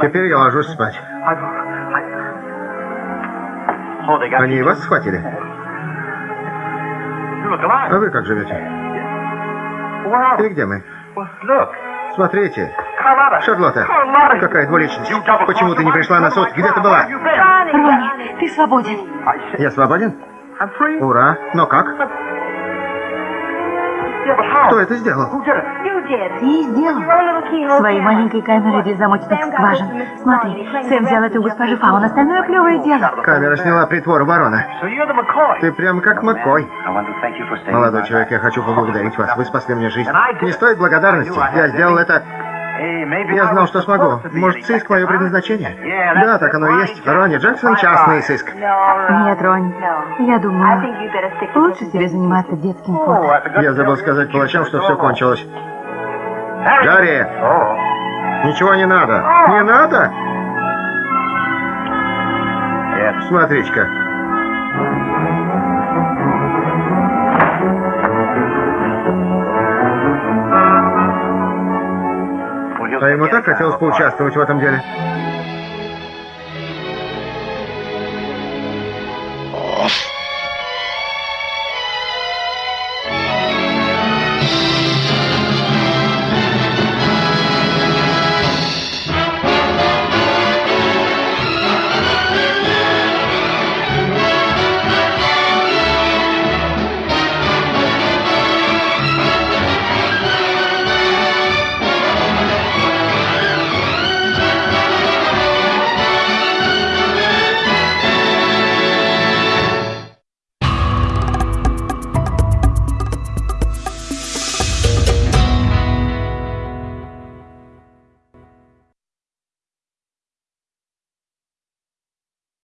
Теперь я ложусь спать. Они вас схватили? А вы как живете? И где мы? Смотрите. Шарлотта, какая двуличность. Почему ты не пришла на суд? Где ты была? Рони, ты свободен. Я свободен? Ура. Но как? Кто это сделал? Ты сделал. Своей маленькой камерой для замочных скважин. Смотри, Сэм взял это у госпожи Фаун, остальное клевое дело. Камера сняла притвор ворона. Ты прям как Маккой. Молодой человек, я хочу поблагодарить вас. Вы спасли мне жизнь. Не стоит благодарности. Я сделал это... Я знал, что смогу. Может, сыск мое предназначение? Да, так оно и есть. Ронни Джексон — частный сыск. Нет, Ронни, я думаю, лучше тебе заниматься детским фото. Я забыл сказать палачам, что все кончилось. Гарри! Ничего не надо. Не надо? Смотрите-ка. А ему так хотелось поучаствовать в этом деле.